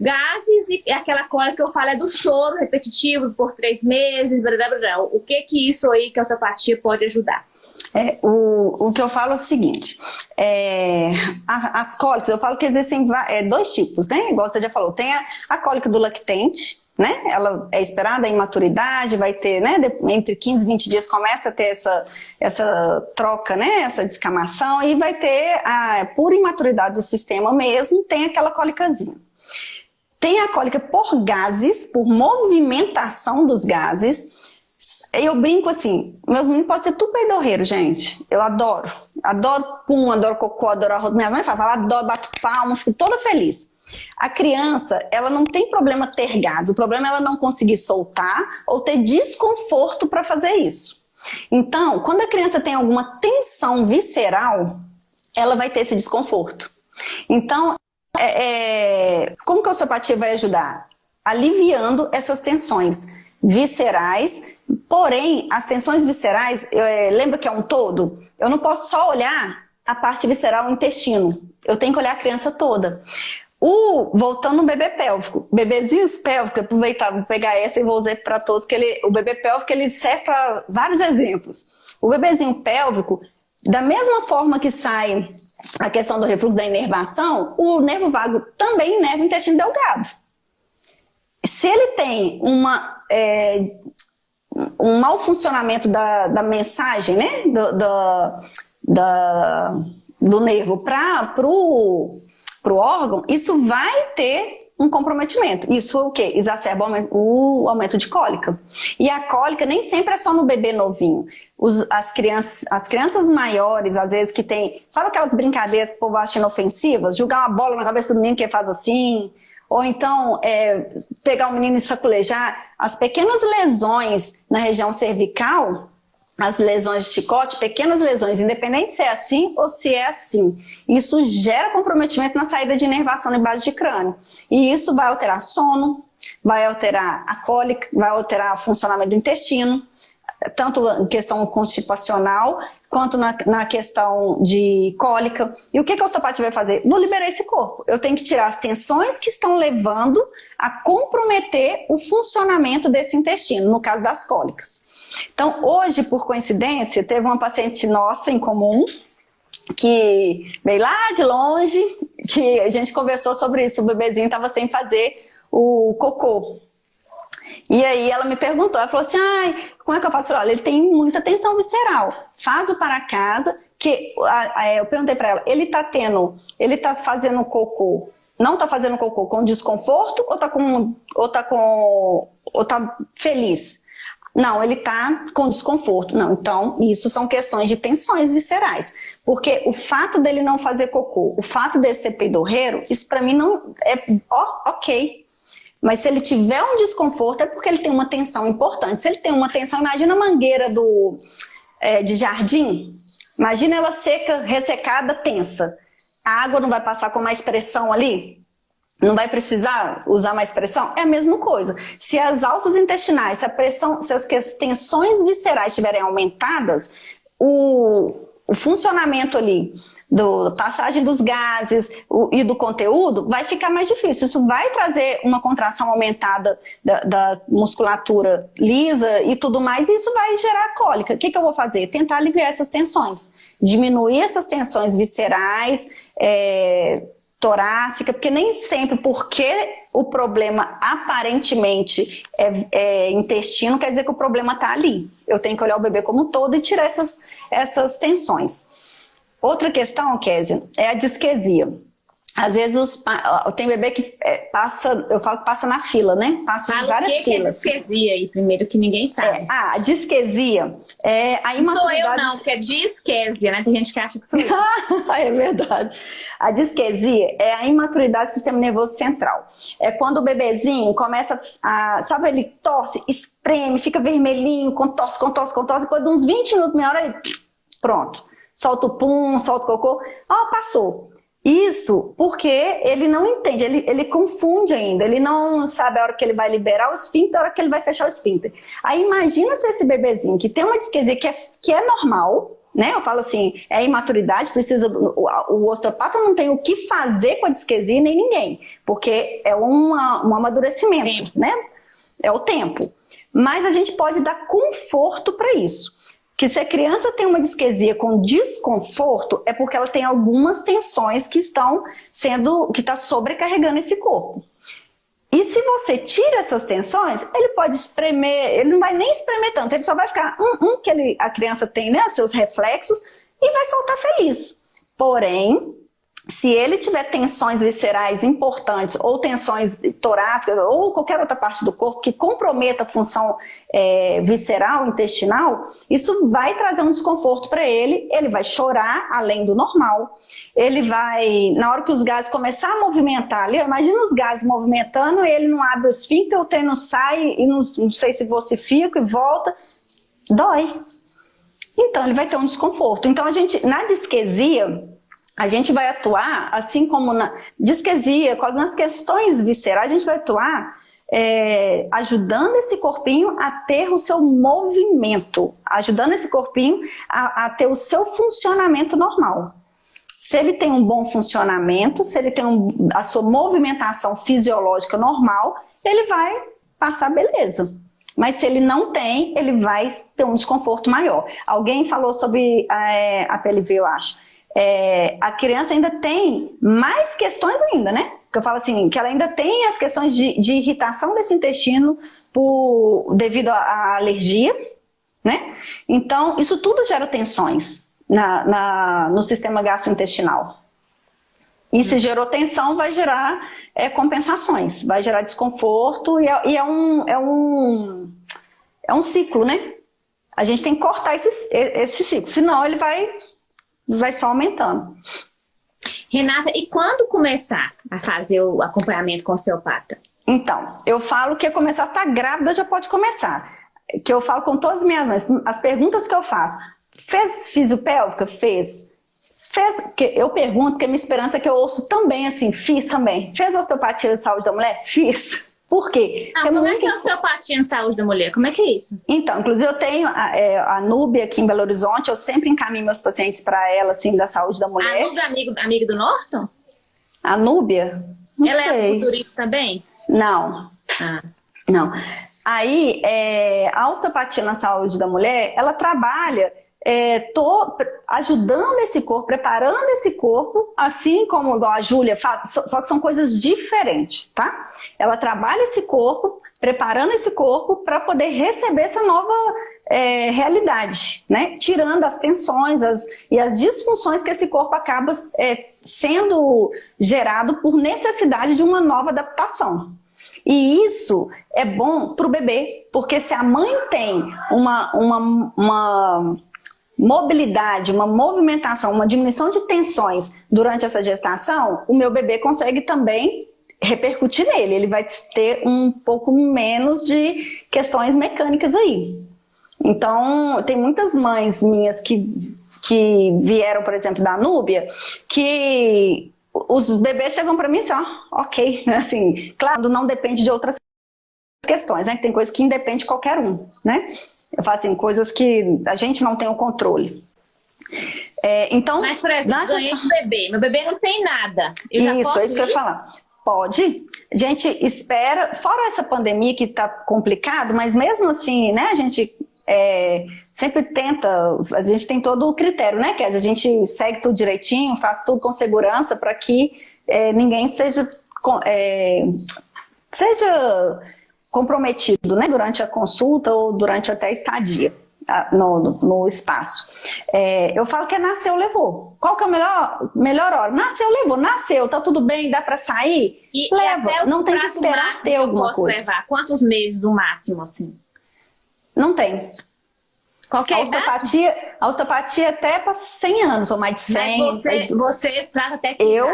gases e aquela cólica que eu falo é do choro repetitivo por três meses, blá, blá, blá. o que que isso aí que a osteopatia pode ajudar? É, o, o que eu falo é o seguinte, é, a, as cólicas, eu falo que existem é, dois tipos, né? Igual você já falou, tem a, a cólica do lactente, né? Ela é esperada em maturidade, vai ter, né? De, entre 15 e 20 dias começa a ter essa, essa troca, né? Essa descamação e vai ter a pura imaturidade do sistema mesmo, tem aquela cólicazinha. Tem a cólica por gases, por movimentação dos gases. Eu brinco assim, meus meninos podem ser tudo peidorreiro, gente. Eu adoro. Adoro pum, adoro cocô, adoro arroz. Minhas mães falam, adoro, bato palma, fico toda feliz. A criança, ela não tem problema ter gás, o problema é ela não conseguir soltar ou ter desconforto para fazer isso. Então, quando a criança tem alguma tensão visceral, ela vai ter esse desconforto. Então, é, é, como que a osteopatia vai ajudar? Aliviando essas tensões viscerais Porém, as tensões viscerais, é, lembra que é um todo? Eu não posso só olhar a parte visceral, o intestino. Eu tenho que olhar a criança toda. O, voltando no bebê pélvico, bebezinhos pélvicos, aproveitar, vou pegar essa e vou dizer para todos que ele, o bebê pélvico ele serve para vários exemplos. O bebezinho pélvico, da mesma forma que sai a questão do refluxo da inervação, o nervo vago também inerva o intestino delgado. Se ele tem uma, é, um mau funcionamento da, da mensagem, né, do, do, da, do nervo para o órgão, isso vai ter um comprometimento. Isso o quê? Exacerba o aumento de cólica. E a cólica nem sempre é só no bebê novinho. Os, as, crianças, as crianças maiores, às vezes, que tem... Sabe aquelas brincadeiras que o povo acha inofensivas? Jogar uma bola na cabeça do menino que faz assim... Ou então, é, pegar o menino e saculejar. As pequenas lesões na região cervical as lesões de chicote, pequenas lesões, independente se é assim ou se é assim. Isso gera comprometimento na saída de inervação na base de crânio. E isso vai alterar sono, vai alterar a cólica, vai alterar o funcionamento do intestino, tanto em questão constipacional, quanto na, na questão de cólica. E o que, que o osteopata vai fazer? Vou liberar esse corpo. Eu tenho que tirar as tensões que estão levando a comprometer o funcionamento desse intestino, no caso das cólicas. Então, hoje, por coincidência, teve uma paciente nossa em comum, que veio lá de longe, que a gente conversou sobre isso, o bebezinho estava sem fazer o cocô. E aí ela me perguntou, ela falou assim, ai, como é que eu faço? Olha, ele tem muita tensão visceral, faz o para casa, que eu perguntei para ela, ele tá tendo, ele tá fazendo cocô, não tá fazendo cocô com desconforto ou tá com, ou tá com, ou tá feliz? Não, ele está com desconforto. Não, então isso são questões de tensões viscerais. Porque o fato dele não fazer cocô, o fato de ser peidorreiro, isso para mim não é ó, ok. Mas se ele tiver um desconforto é porque ele tem uma tensão importante. Se ele tem uma tensão, imagina a mangueira do, é, de jardim. Imagina ela seca, ressecada, tensa. A água não vai passar com mais pressão ali? não vai precisar usar mais pressão? É a mesma coisa. Se as alças intestinais, se a pressão, se as tensões viscerais estiverem aumentadas, o, o funcionamento ali do passagem dos gases o, e do conteúdo vai ficar mais difícil. Isso vai trazer uma contração aumentada da, da musculatura lisa e tudo mais, e isso vai gerar cólica. O que, que eu vou fazer? Tentar aliviar essas tensões, diminuir essas tensões viscerais, é, torácica, porque nem sempre porque o problema aparentemente é, é, intestino, quer dizer que o problema está ali. Eu tenho que olhar o bebê como um todo e tirar essas, essas tensões. Outra questão, Kézia, é a disquesia. Às vezes os, tem bebê que é, passa, eu falo que passa na fila, né? Passa Fala em várias que filas. Que é disquesia aí, primeiro, que ninguém sabe. É, ah, a disquesia é a imaturidade... Sou eu não, porque é disquesia, né? Tem gente que acha que sou eu. é verdade. A disquesia é a imaturidade do sistema nervoso central. É quando o bebezinho começa a, sabe, ele torce, espreme, fica vermelhinho, contorce, contorce, contorce, depois de uns 20 minutos, meia hora, ele, pronto. Solta o pum, solta o cocô, ó, passou. Isso porque ele não entende, ele, ele confunde ainda, ele não sabe a hora que ele vai liberar o esfíncter, a hora que ele vai fechar o esfíncter. Aí imagina se esse bebezinho que tem uma disquesia que é, que é normal, né? Eu falo assim, é imaturidade, precisa do, o, o, osteopata não tem o que fazer com a disquesia nem ninguém, porque é uma, um amadurecimento, né? É o tempo. Mas a gente pode dar conforto para isso que se a criança tem uma disquesia com desconforto, é porque ela tem algumas tensões que estão sendo, que está sobrecarregando esse corpo. E se você tira essas tensões, ele pode espremer, ele não vai nem espremer tanto, ele só vai ficar um, um que ele, a criança tem, né, seus reflexos, e vai soltar feliz. Porém, se ele tiver tensões viscerais importantes ou tensões torácicas ou qualquer outra parte do corpo que comprometa a função é, visceral, intestinal, isso vai trazer um desconforto para ele, ele vai chorar além do normal, ele vai, na hora que os gases começar a movimentar ali, imagina os gases movimentando ele não abre o esfíncter, o trem não sai e não, não sei se você fica e volta, dói. Então ele vai ter um desconforto. Então a gente, na disquesia, a gente vai atuar, assim como na disquesia, com algumas questões viscerais, a gente vai atuar é, ajudando esse corpinho a ter o seu movimento, ajudando esse corpinho a, a ter o seu funcionamento normal. Se ele tem um bom funcionamento, se ele tem um, a sua movimentação fisiológica normal, ele vai passar beleza. Mas se ele não tem, ele vai ter um desconforto maior. Alguém falou sobre é, a PLV, eu acho. É, a criança ainda tem mais questões ainda, né? Porque eu falo assim, que ela ainda tem as questões de, de irritação desse intestino por, devido à alergia, né? Então, isso tudo gera tensões na, na, no sistema gastrointestinal. E se gerou tensão, vai gerar é, compensações, vai gerar desconforto e, é, e é, um, é, um, é um ciclo, né? A gente tem que cortar esse, esse ciclo, senão ele vai, vai só aumentando. Renata, e quando começar a fazer o acompanhamento com osteopata? Então, eu falo que começar a estar tá grávida já pode começar. Que eu falo com todas as minhas mães, as perguntas que eu faço. Fez fisiopélvica? Fez. Fez, que eu pergunto, porque a minha esperança é que eu ouço também assim, fiz também. Fez osteopatia de saúde da mulher? Fiz. Por quê? Não, como é que é osteopatia em saúde da mulher? Como é que é isso? Então, inclusive eu tenho a, é, a Núbia aqui em Belo Horizonte, eu sempre encaminho meus pacientes para ela, assim, da saúde da mulher. A Núbia é amigo, amiga do Norton? A Núbia? Não ela sei. é culturista também? Não. Ah. Não. Aí, é, a osteopatia na saúde da mulher, ela trabalha é, tô ajudando esse corpo, preparando esse corpo, assim como a Júlia faz, só que são coisas diferentes, tá? Ela trabalha esse corpo, preparando esse corpo para poder receber essa nova é, realidade, né? Tirando as tensões as, e as disfunções que esse corpo acaba é, sendo gerado por necessidade de uma nova adaptação. E isso é bom para o bebê, porque se a mãe tem uma, uma, uma mobilidade, uma movimentação, uma diminuição de tensões durante essa gestação, o meu bebê consegue também repercutir nele. Ele vai ter um pouco menos de questões mecânicas aí. Então, tem muitas mães minhas que, que vieram, por exemplo, da Núbia, que os bebês chegam para mim assim, ó, ok, assim, claro, não depende de outras questões, né? Tem coisa que independe de qualquer um, né? Eu falo assim, coisas que a gente não tem o controle. É, então, Mas, por exemplo, ganhei um bebê. Meu bebê não tem nada. Eu isso, é isso que eu ia falar. Pode. A gente espera, fora essa pandemia que está complicado, mas mesmo assim, né, a gente é, sempre tenta, a gente tem todo o critério, né, que a gente segue tudo direitinho, faz tudo com segurança para que é, ninguém seja, é, seja comprometido né, durante a consulta ou durante até a estadia tá, no, no, no espaço. É, eu falo que é nasceu, levou. Qual que é a melhor, melhor hora? Nasceu, levou. Nasceu, tá tudo bem, dá para sair? E, Leva. E não tem que esperar ter alguma posso coisa. levar? Quantos meses o máximo, assim? Não tem. Qualquer a osteopatia, a osteopatia até para 100 anos, ou mais de 100. Mas você, você trata até que Eu,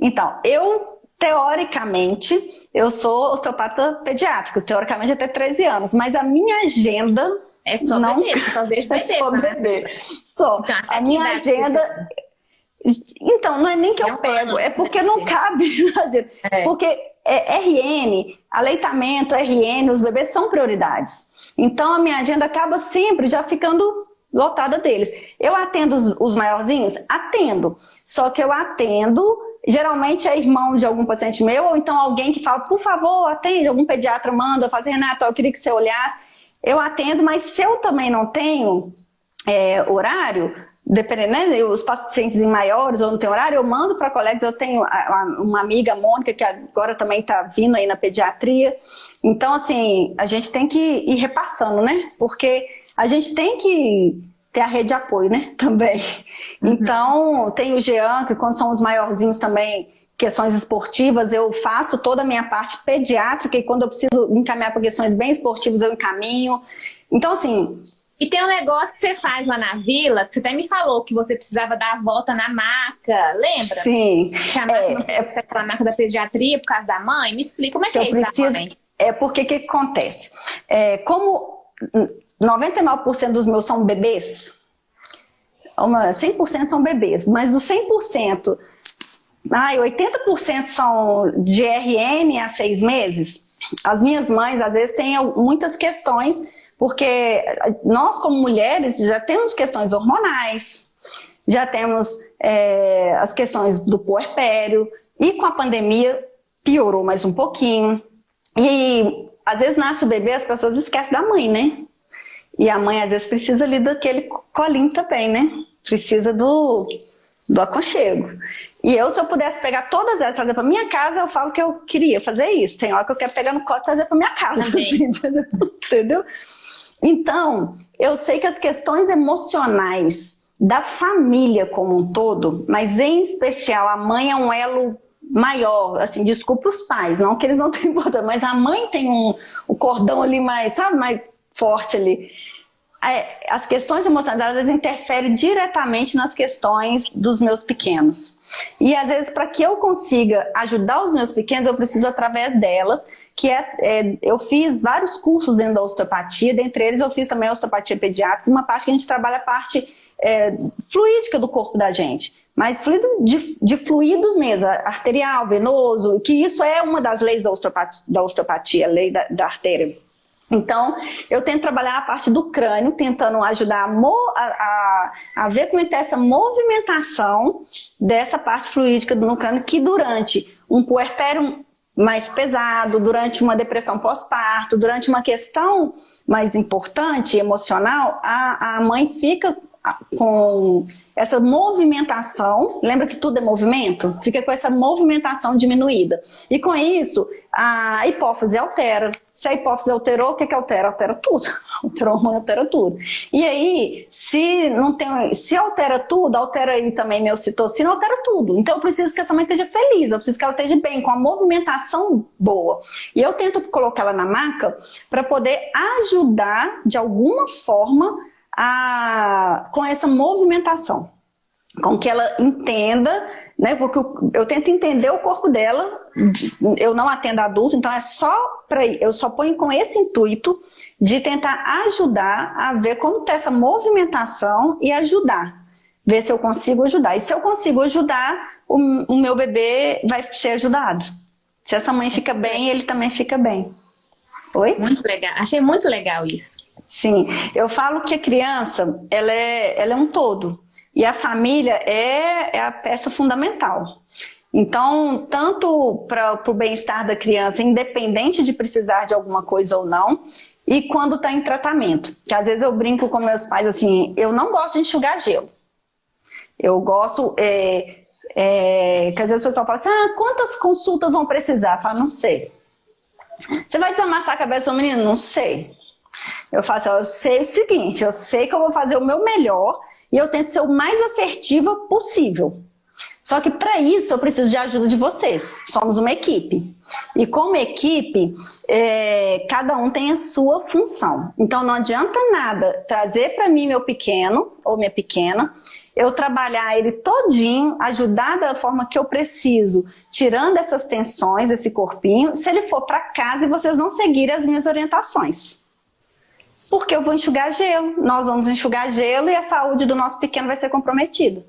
então, eu, teoricamente, eu sou osteopata pediátrico, teoricamente até 13 anos, mas a minha agenda... É só não... bebê, só vejo bebê, é só né? bebê. Só. Então, a minha agenda... Então, não é nem que É eu um pego, é porque né? não cabe na agenda. É. Porque é, RN, aleitamento, RN, os bebês são prioridades. Então, a minha agenda acaba sempre já ficando lotada deles. Eu atendo os, os maiorzinhos? Atendo. Só que eu atendo geralmente é irmão de algum paciente meu, ou então alguém que fala, por favor, atende, algum pediatra manda, fazer, Renato, eu queria que você olhasse. Eu atendo, mas se eu também não tenho é, horário, dependendo, né, os pacientes em maiores ou não tem horário, eu mando para colegas, eu tenho uma amiga, Mônica, que agora também está vindo aí na pediatria. Então, assim, a gente tem que ir repassando, né? Porque a gente tem que ter a rede de apoio, né, também. Uhum. Então, tem o Jean, que quando são os maiorzinhos também, questões esportivas, eu faço toda a minha parte pediátrica e quando eu preciso encaminhar para questões bem esportivas, eu encaminho. Então, assim... E tem um negócio que você faz lá na vila, que você até me falou que você precisava dar a volta na maca, lembra? Sim. Que a maca é, ser aquela maca da pediatria por causa da mãe. Me explica como é que, que é isso preciso, da mãe. É porque o que, que acontece? É, como 99% dos meus são bebês, 100% são bebês, mas dos 100%, ai, 80% são de RN a seis meses, as minhas mães às vezes têm muitas questões, porque nós como mulheres já temos questões hormonais, já temos é, as questões do puerpério, e com a pandemia piorou mais um pouquinho. E às vezes nasce o bebê, as pessoas esquecem da mãe, né? E a mãe às vezes precisa ali daquele colinho também, né? Precisa do, do aconchego. E eu, se eu pudesse pegar todas elas e trazer para minha casa, eu falo que eu queria fazer isso. Tem hora que eu quero pegar no colo e trazer para minha casa. Assim, entendeu? Então, eu sei que as questões emocionais da família como um todo, mas em especial a mãe é um elo maior, assim, desculpa os pais, não que eles não tenham importância, mas a mãe tem um, um cordão ali mais, sabe, mais forte ali. É, as questões emocionais, elas interferem diretamente nas questões dos meus pequenos. E às vezes, para que eu consiga ajudar os meus pequenos, eu preciso através delas, que é, é, eu fiz vários cursos dentro da osteopatia, dentre eles eu fiz também a osteopatia pediátrica, uma parte que a gente trabalha a parte é, fluídica do corpo da gente, mas fluido de, de, fluidos mesmo, arterial, venoso, que isso é uma das leis da osteopatia, da osteopatia a lei da, da artéria. Então, eu tento trabalhar a parte do crânio, tentando ajudar a, a, a ver como é que tá essa movimentação dessa parte fluídica no crânio, que durante um puerpério mais pesado, durante uma depressão pós-parto, durante uma questão mais importante, emocional, a, a mãe fica com essa movimentação, lembra que tudo é movimento? Fica com essa movimentação diminuída. E com isso, a hipófise altera. Se a hipófise alterou, o que que altera? Altera tudo. Altera hormônio, altera tudo. E aí, se não tem, se altera tudo, altera aí também meu citocina, altera tudo. Então eu preciso que essa mãe esteja feliz, eu preciso que ela esteja bem, com a movimentação boa. E eu tento colocar ela na maca para poder ajudar de alguma forma a, com essa movimentação, com que ela entenda, né, porque eu, eu, tento entender o corpo dela, eu não atendo adulto, então é só para eu só ponho com esse intuito de tentar ajudar a ver como está essa movimentação e ajudar, ver se eu consigo ajudar. E se eu consigo ajudar, o, o meu bebê vai ser ajudado. Se essa mãe fica bem, ele também fica bem. Oi? Muito legal, achei muito legal isso. Sim, eu falo que a criança, ela é, ela é um todo. E a família é, é a peça fundamental. Então, tanto para o bem-estar da criança, independente de precisar de alguma coisa ou não, e quando está em tratamento. Que às vezes eu brinco com meus pais assim, eu não gosto de enxugar gelo. Eu gosto, é, é, que às vezes o pessoal fala assim, ah, quantas consultas vão precisar? Eu falo, não sei. Você vai desamassar a cabeça do menino? Não sei. Eu faço, eu sei o seguinte, eu sei que eu vou fazer o meu melhor e eu tento ser o mais assertiva possível. Só que para isso eu preciso de ajuda de vocês. Somos uma equipe. E como equipe, é, cada um tem a sua função. Então não adianta nada trazer para mim meu pequeno ou minha pequena, eu trabalhar ele todinho, ajudar da forma que eu preciso, tirando essas tensões, esse corpinho, se ele for para casa e vocês não seguirem as minhas orientações porque eu vou enxugar gelo, nós vamos enxugar gelo e a saúde do nosso pequeno vai ser comprometida.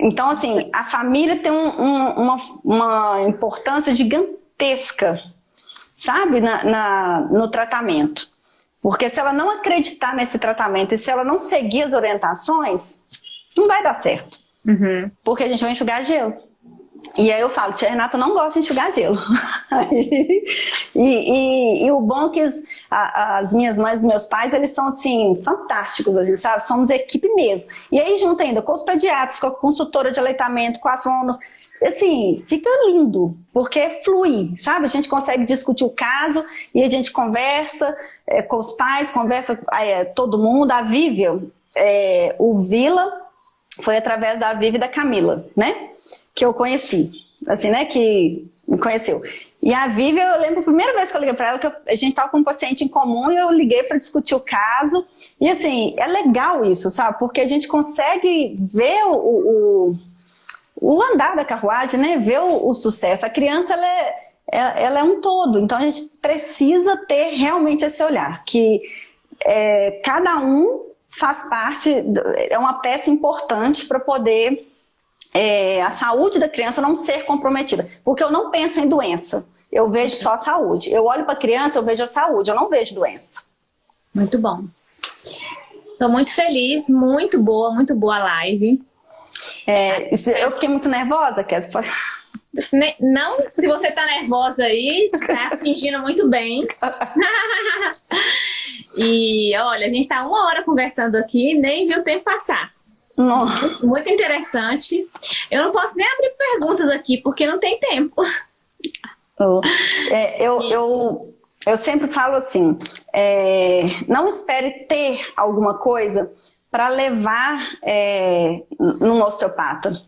Então, assim, a família tem um, um, uma, uma, importância gigantesca, sabe, na, na, no tratamento. Porque se ela não acreditar nesse tratamento e se ela não seguir as orientações, não vai dar certo. Uhum. Porque a gente vai enxugar gelo. E aí eu falo, tia Renata não gosta de enxugar gelo. e, e, e, o bom é que as, as minhas mães e meus pais, eles são assim, fantásticos, assim, sabe? Somos equipe mesmo. E aí junto ainda com os pediatras, com a consultora de aleitamento, com as fonos, assim, fica lindo, porque flui, sabe? A gente consegue discutir o caso e a gente conversa é, com os pais, conversa é, todo mundo. A Vívia, é, o Vila, foi através da Vivi e da Camila, né? Que eu conheci, assim, né, que me conheceu. E a Vivi, eu lembro a primeira vez que eu liguei para ela, que a gente estava com um paciente em comum e eu liguei para discutir o caso. E assim, é legal isso, sabe? Porque a gente consegue ver o, o, o andar da carruagem, né? Ver o, o sucesso. A criança, ela é, é, ela é um todo, então a gente precisa ter realmente esse olhar, que é, cada um faz parte, é uma peça importante para poder é, a saúde da criança não ser comprometida. Porque eu não penso em doença, eu vejo só a saúde. Eu olho para a criança, eu vejo a saúde, eu não vejo doença. Muito bom. Estou muito feliz, muito boa, muito boa a live. É, eu fiquei muito nervosa, Kézia. Não, se você tá nervosa aí, tá fingindo muito bem. e olha, a gente tá uma hora conversando aqui, nem viu o tempo passar. Muito, muito interessante. Eu não posso nem abrir perguntas aqui, porque não tem tempo. Oh, é, eu, eu, eu sempre falo assim, é, não espere ter alguma coisa para levar é, num osteopata.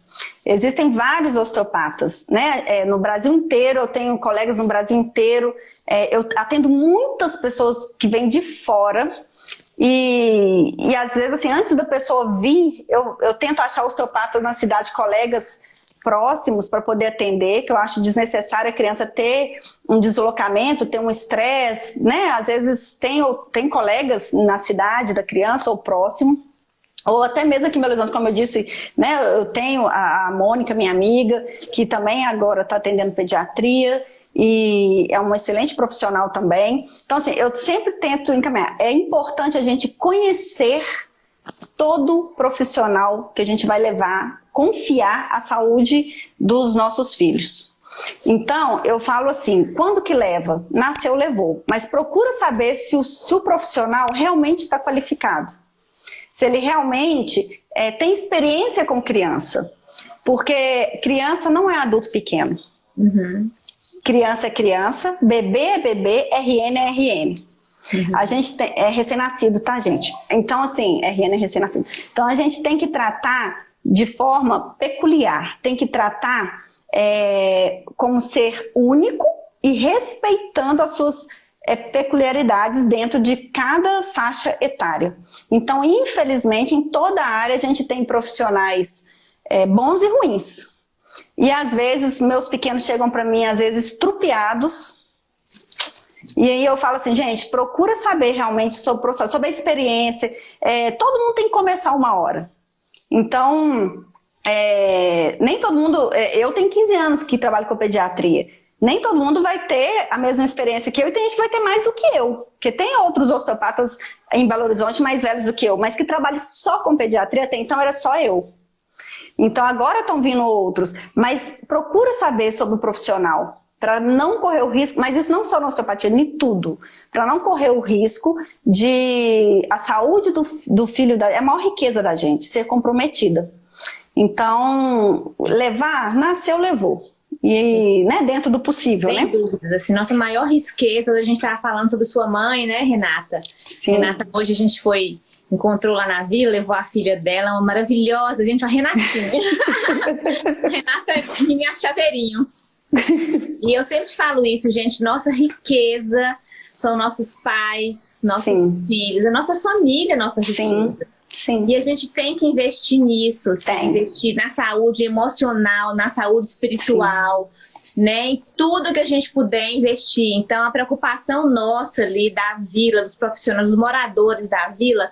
Existem vários osteopatas, né? É, no Brasil inteiro, eu tenho colegas no Brasil inteiro, é, eu atendo muitas pessoas que vêm de fora e, e às vezes, assim, antes da pessoa vir, eu, eu tento achar osteopatas na cidade, colegas próximos para poder atender, que eu acho desnecessário a criança ter um deslocamento, ter um estresse, né? Às vezes tem, tem colegas na cidade da criança ou próximo, ou até mesmo aqui em Belo Horizonte, como eu disse, né, eu tenho a, a Mônica, minha amiga, que também agora está atendendo pediatria, e é uma excelente profissional também. Então, assim, eu sempre tento encaminhar. É importante a gente conhecer todo profissional que a gente vai levar, confiar a saúde dos nossos filhos. Então, eu falo assim, quando que leva? Nasceu, levou. Mas procura saber se o, se o profissional realmente está qualificado se ele realmente é, tem experiência com criança. Porque criança não é adulto pequeno. Uhum. Criança é criança, bebê é bebê, RN é RN. Uhum. A gente tem, é recém-nascido, tá, gente? Então, assim, RN é recém-nascido. Então, a gente tem que tratar de forma peculiar, tem que tratar é, como ser único e respeitando as suas é, peculiaridades dentro de cada faixa etária. Então, infelizmente, em toda a área a gente tem profissionais é, bons e ruins. E às vezes, meus pequenos chegam para mim, às vezes, trupeados, e aí eu falo assim, gente, procura saber realmente sobre o processo, sobre a experiência. É, todo mundo tem que começar uma hora. Então, é, nem todo mundo... É, eu tenho 15 anos que trabalho com pediatria nem todo mundo vai ter a mesma experiência que eu e tem gente que vai ter mais do que eu. Porque tem outros osteopatas em Belo Horizonte mais velhos do que eu, mas que trabalham só com pediatria, até então era só eu. Então agora estão vindo outros, mas procura saber sobre o profissional, para não correr o risco, mas isso não só na osteopatia, em tudo, para não correr o risco de a saúde do, do filho, da, é a maior riqueza da gente, ser comprometida. Então, levar, nasceu, levou e né, dentro do possível, Sem né? dúvidas, assim, nossa maior riqueza, a gente estava falando sobre sua mãe, né, Renata? Sim. Renata, hoje a gente foi, encontrou lá na vila, levou a filha dela, uma maravilhosa, gente, uma Renatinha. Renata é minha chaveirinho. e eu sempre falo isso, gente, nossa riqueza são nossos pais, nossos Sim. filhos, a nossa família, nossa riqueza. Sim. Sim. E a gente tem que investir nisso, tem. investir na saúde emocional, na saúde espiritual, Sim. Né? Em tudo que a gente puder investir. Então, a preocupação nossa ali da vila, dos profissionais, dos moradores da vila,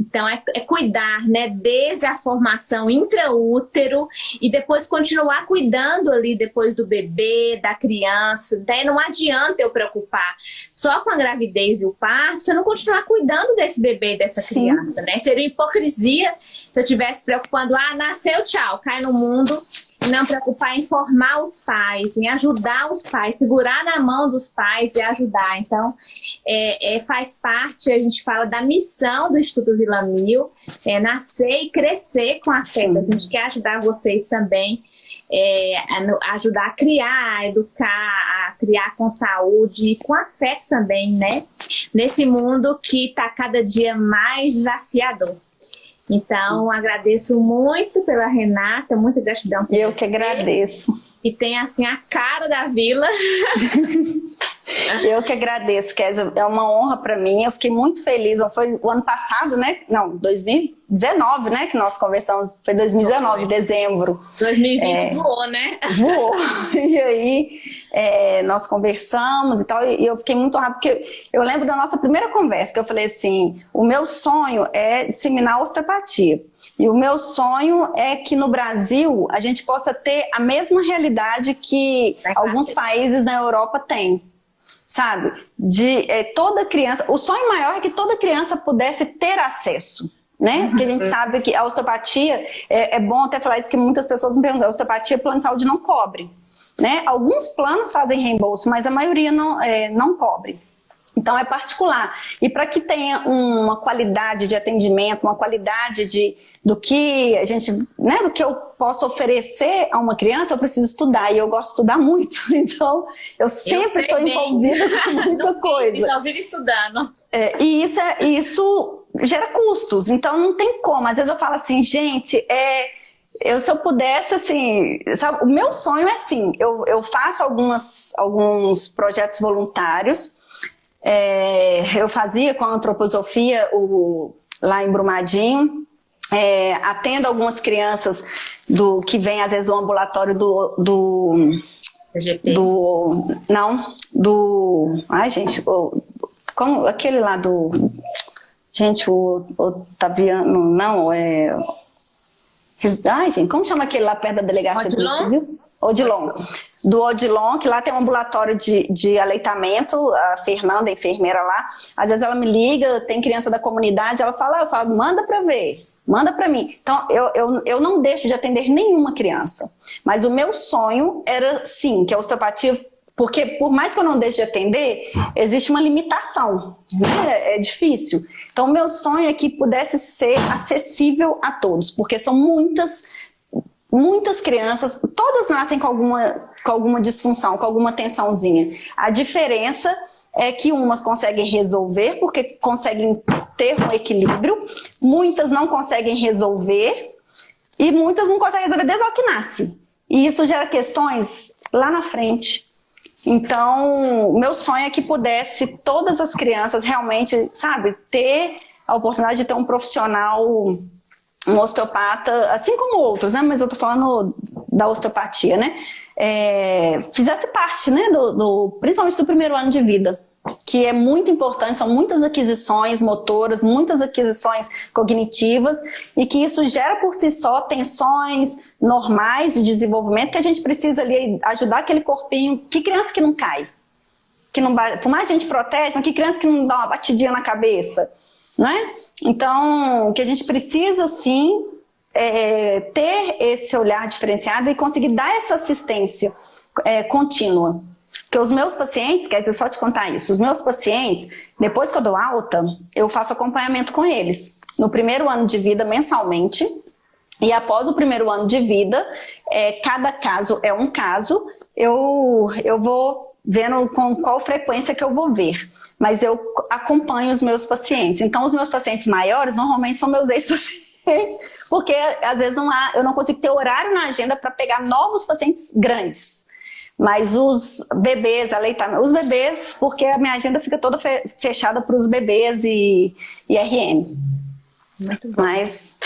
então, é, é, cuidar, né, desde a formação intraútero e depois continuar cuidando ali depois do bebê, da criança. Né? Não adianta eu preocupar só com a gravidez e o parto se eu não continuar cuidando desse bebê, dessa Sim. criança, né? Seria hipocrisia se eu estivesse preocupando, ah, nasceu, tchau, cai no mundo não preocupar em formar os pais, em ajudar os pais, segurar na mão dos pais e ajudar. Então, é, é, faz parte, a gente fala da missão do Instituto Vila Mil, é nascer e crescer com a fé. A gente quer ajudar vocês também, é, a, ajudar a criar, a educar, a criar com saúde e com afeto também, né? Nesse mundo que está cada dia mais desafiador. Então, agradeço muito pela Renata, muita gratidão. Eu que agradeço. E tem, assim, a cara da vila. Eu que agradeço, Kézia. É uma honra para mim. Eu fiquei muito feliz. Foi o ano passado, né? Não, 2019, né? Que nós conversamos. Foi 2019, Foi. dezembro. 2020 é, voou, né? Voou. E aí, é, nós conversamos e tal. E eu fiquei muito honrada, porque eu lembro da nossa primeira conversa, que eu falei assim, o meu sonho é disseminar a osteopatia. E o meu sonho é que no Brasil a gente possa ter a mesma realidade que alguns países na Europa têm. Sabe? De é, toda criança. O sonho maior é que toda criança pudesse ter acesso. Né? Porque a gente sabe que a osteopatia, é, é bom até falar isso que muitas pessoas me perguntam, a osteopatia, plano de saúde não cobre. Né? Alguns planos fazem reembolso, mas a maioria não, é, não cobre. Então é particular. E para que tenha uma qualidade de atendimento, uma qualidade de, do que a gente, né, do que eu posso oferecer a uma criança, eu preciso estudar. E eu gosto de estudar muito. Então, eu sempre estou envolvida com muita coisa. Só vivo estudando. É, e isso, é, isso gera custos. Então não tem como. Às vezes eu falo assim, gente, é eu, se eu pudesse, assim, sabe, o meu sonho é assim, eu, eu faço algumas, alguns projetos voluntários, é, eu fazia com a antroposofia o, lá em Brumadinho, é, atendo algumas crianças do que vêm às vezes do ambulatório do, do, do não, do, ai gente, o, como, aquele lá do, gente, o Otaviano, não, é Ai, gente, como chama aquele lá perto da delegacia Odilon? do Civil? Odilon. Do Odilon, que lá tem um ambulatório de, de aleitamento, a Fernanda, a enfermeira lá, às vezes ela me liga, tem criança da comunidade, ela fala, ah, eu falo, manda pra ver, manda pra mim. Então, eu, eu, eu não deixo de atender nenhuma criança, mas o meu sonho era, sim, que a osteopatia porque por mais que eu não deixe de atender, existe uma limitação, né? é difícil. Então meu sonho é que pudesse ser acessível a todos, porque são muitas, muitas crianças, todas nascem com alguma, com alguma disfunção, com alguma tensãozinha. A diferença é que umas conseguem resolver porque conseguem ter um equilíbrio, muitas não conseguem resolver e muitas não conseguem resolver desde o que nasce. E isso gera questões lá na frente. Então, meu sonho é que pudesse todas as crianças realmente, sabe, ter a oportunidade de ter um profissional, um osteopata, assim como outros, né? Mas eu tô falando da osteopatia, né? É, fizesse parte, né, do, do, principalmente do primeiro ano de vida que é muito importante, são muitas aquisições motoras, muitas aquisições cognitivas, e que isso gera por si só tensões normais de desenvolvimento, que a gente precisa ali ajudar aquele corpinho, que criança que não cai? Que não, por mais a gente protege, mas que criança que não dá uma batidinha na cabeça? Não é? Então, que a gente precisa sim é, ter esse olhar diferenciado e conseguir dar essa assistência é, contínua. Porque os meus pacientes, quer dizer, só te contar isso, os meus pacientes, depois que eu dou alta, eu faço acompanhamento com eles. No primeiro ano de vida, mensalmente, e após o primeiro ano de vida, é, cada caso é um caso, eu, eu vou vendo com qual frequência que eu vou ver. Mas eu acompanho os meus pacientes. Então, os meus pacientes maiores, normalmente são meus ex-pacientes, porque às vezes não há, eu não consigo ter horário na agenda para pegar novos pacientes grandes. Mas os bebês, aleitamento, os bebês, porque a minha agenda fica toda fechada para os bebês e, e RN. Muito bom. Mas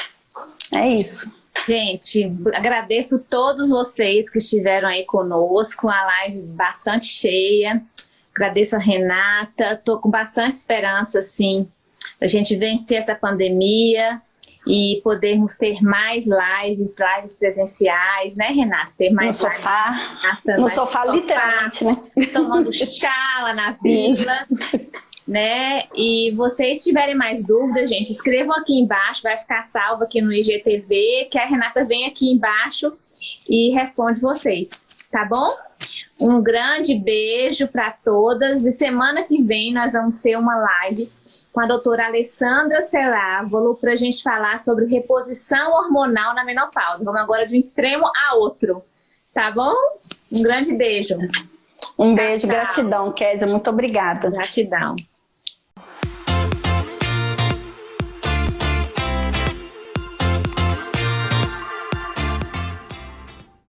é isso. Gente, agradeço todos vocês que estiveram aí conosco, a live bastante cheia. Agradeço a Renata, estou com bastante esperança, assim, a gente vencer essa pandemia, e podermos ter mais lives, lives presenciais, né, Renata? Ter mais no sofá, Renata, no sofá, sofá, literalmente, né? Tomando chá lá na vila, né? E vocês tiverem mais dúvidas, gente, escrevam aqui embaixo, vai ficar salvo aqui no IGTV, que a Renata vem aqui embaixo e responde vocês, tá bom? Um grande beijo para todas e semana que vem nós vamos ter uma live com a doutora Alessandra Celávolo para a gente falar sobre reposição hormonal na menopausa. Vamos agora de um extremo a outro, tá bom? Um grande beijo. Um beijo, tchau, gratidão, Kézia, muito obrigada. Gratidão.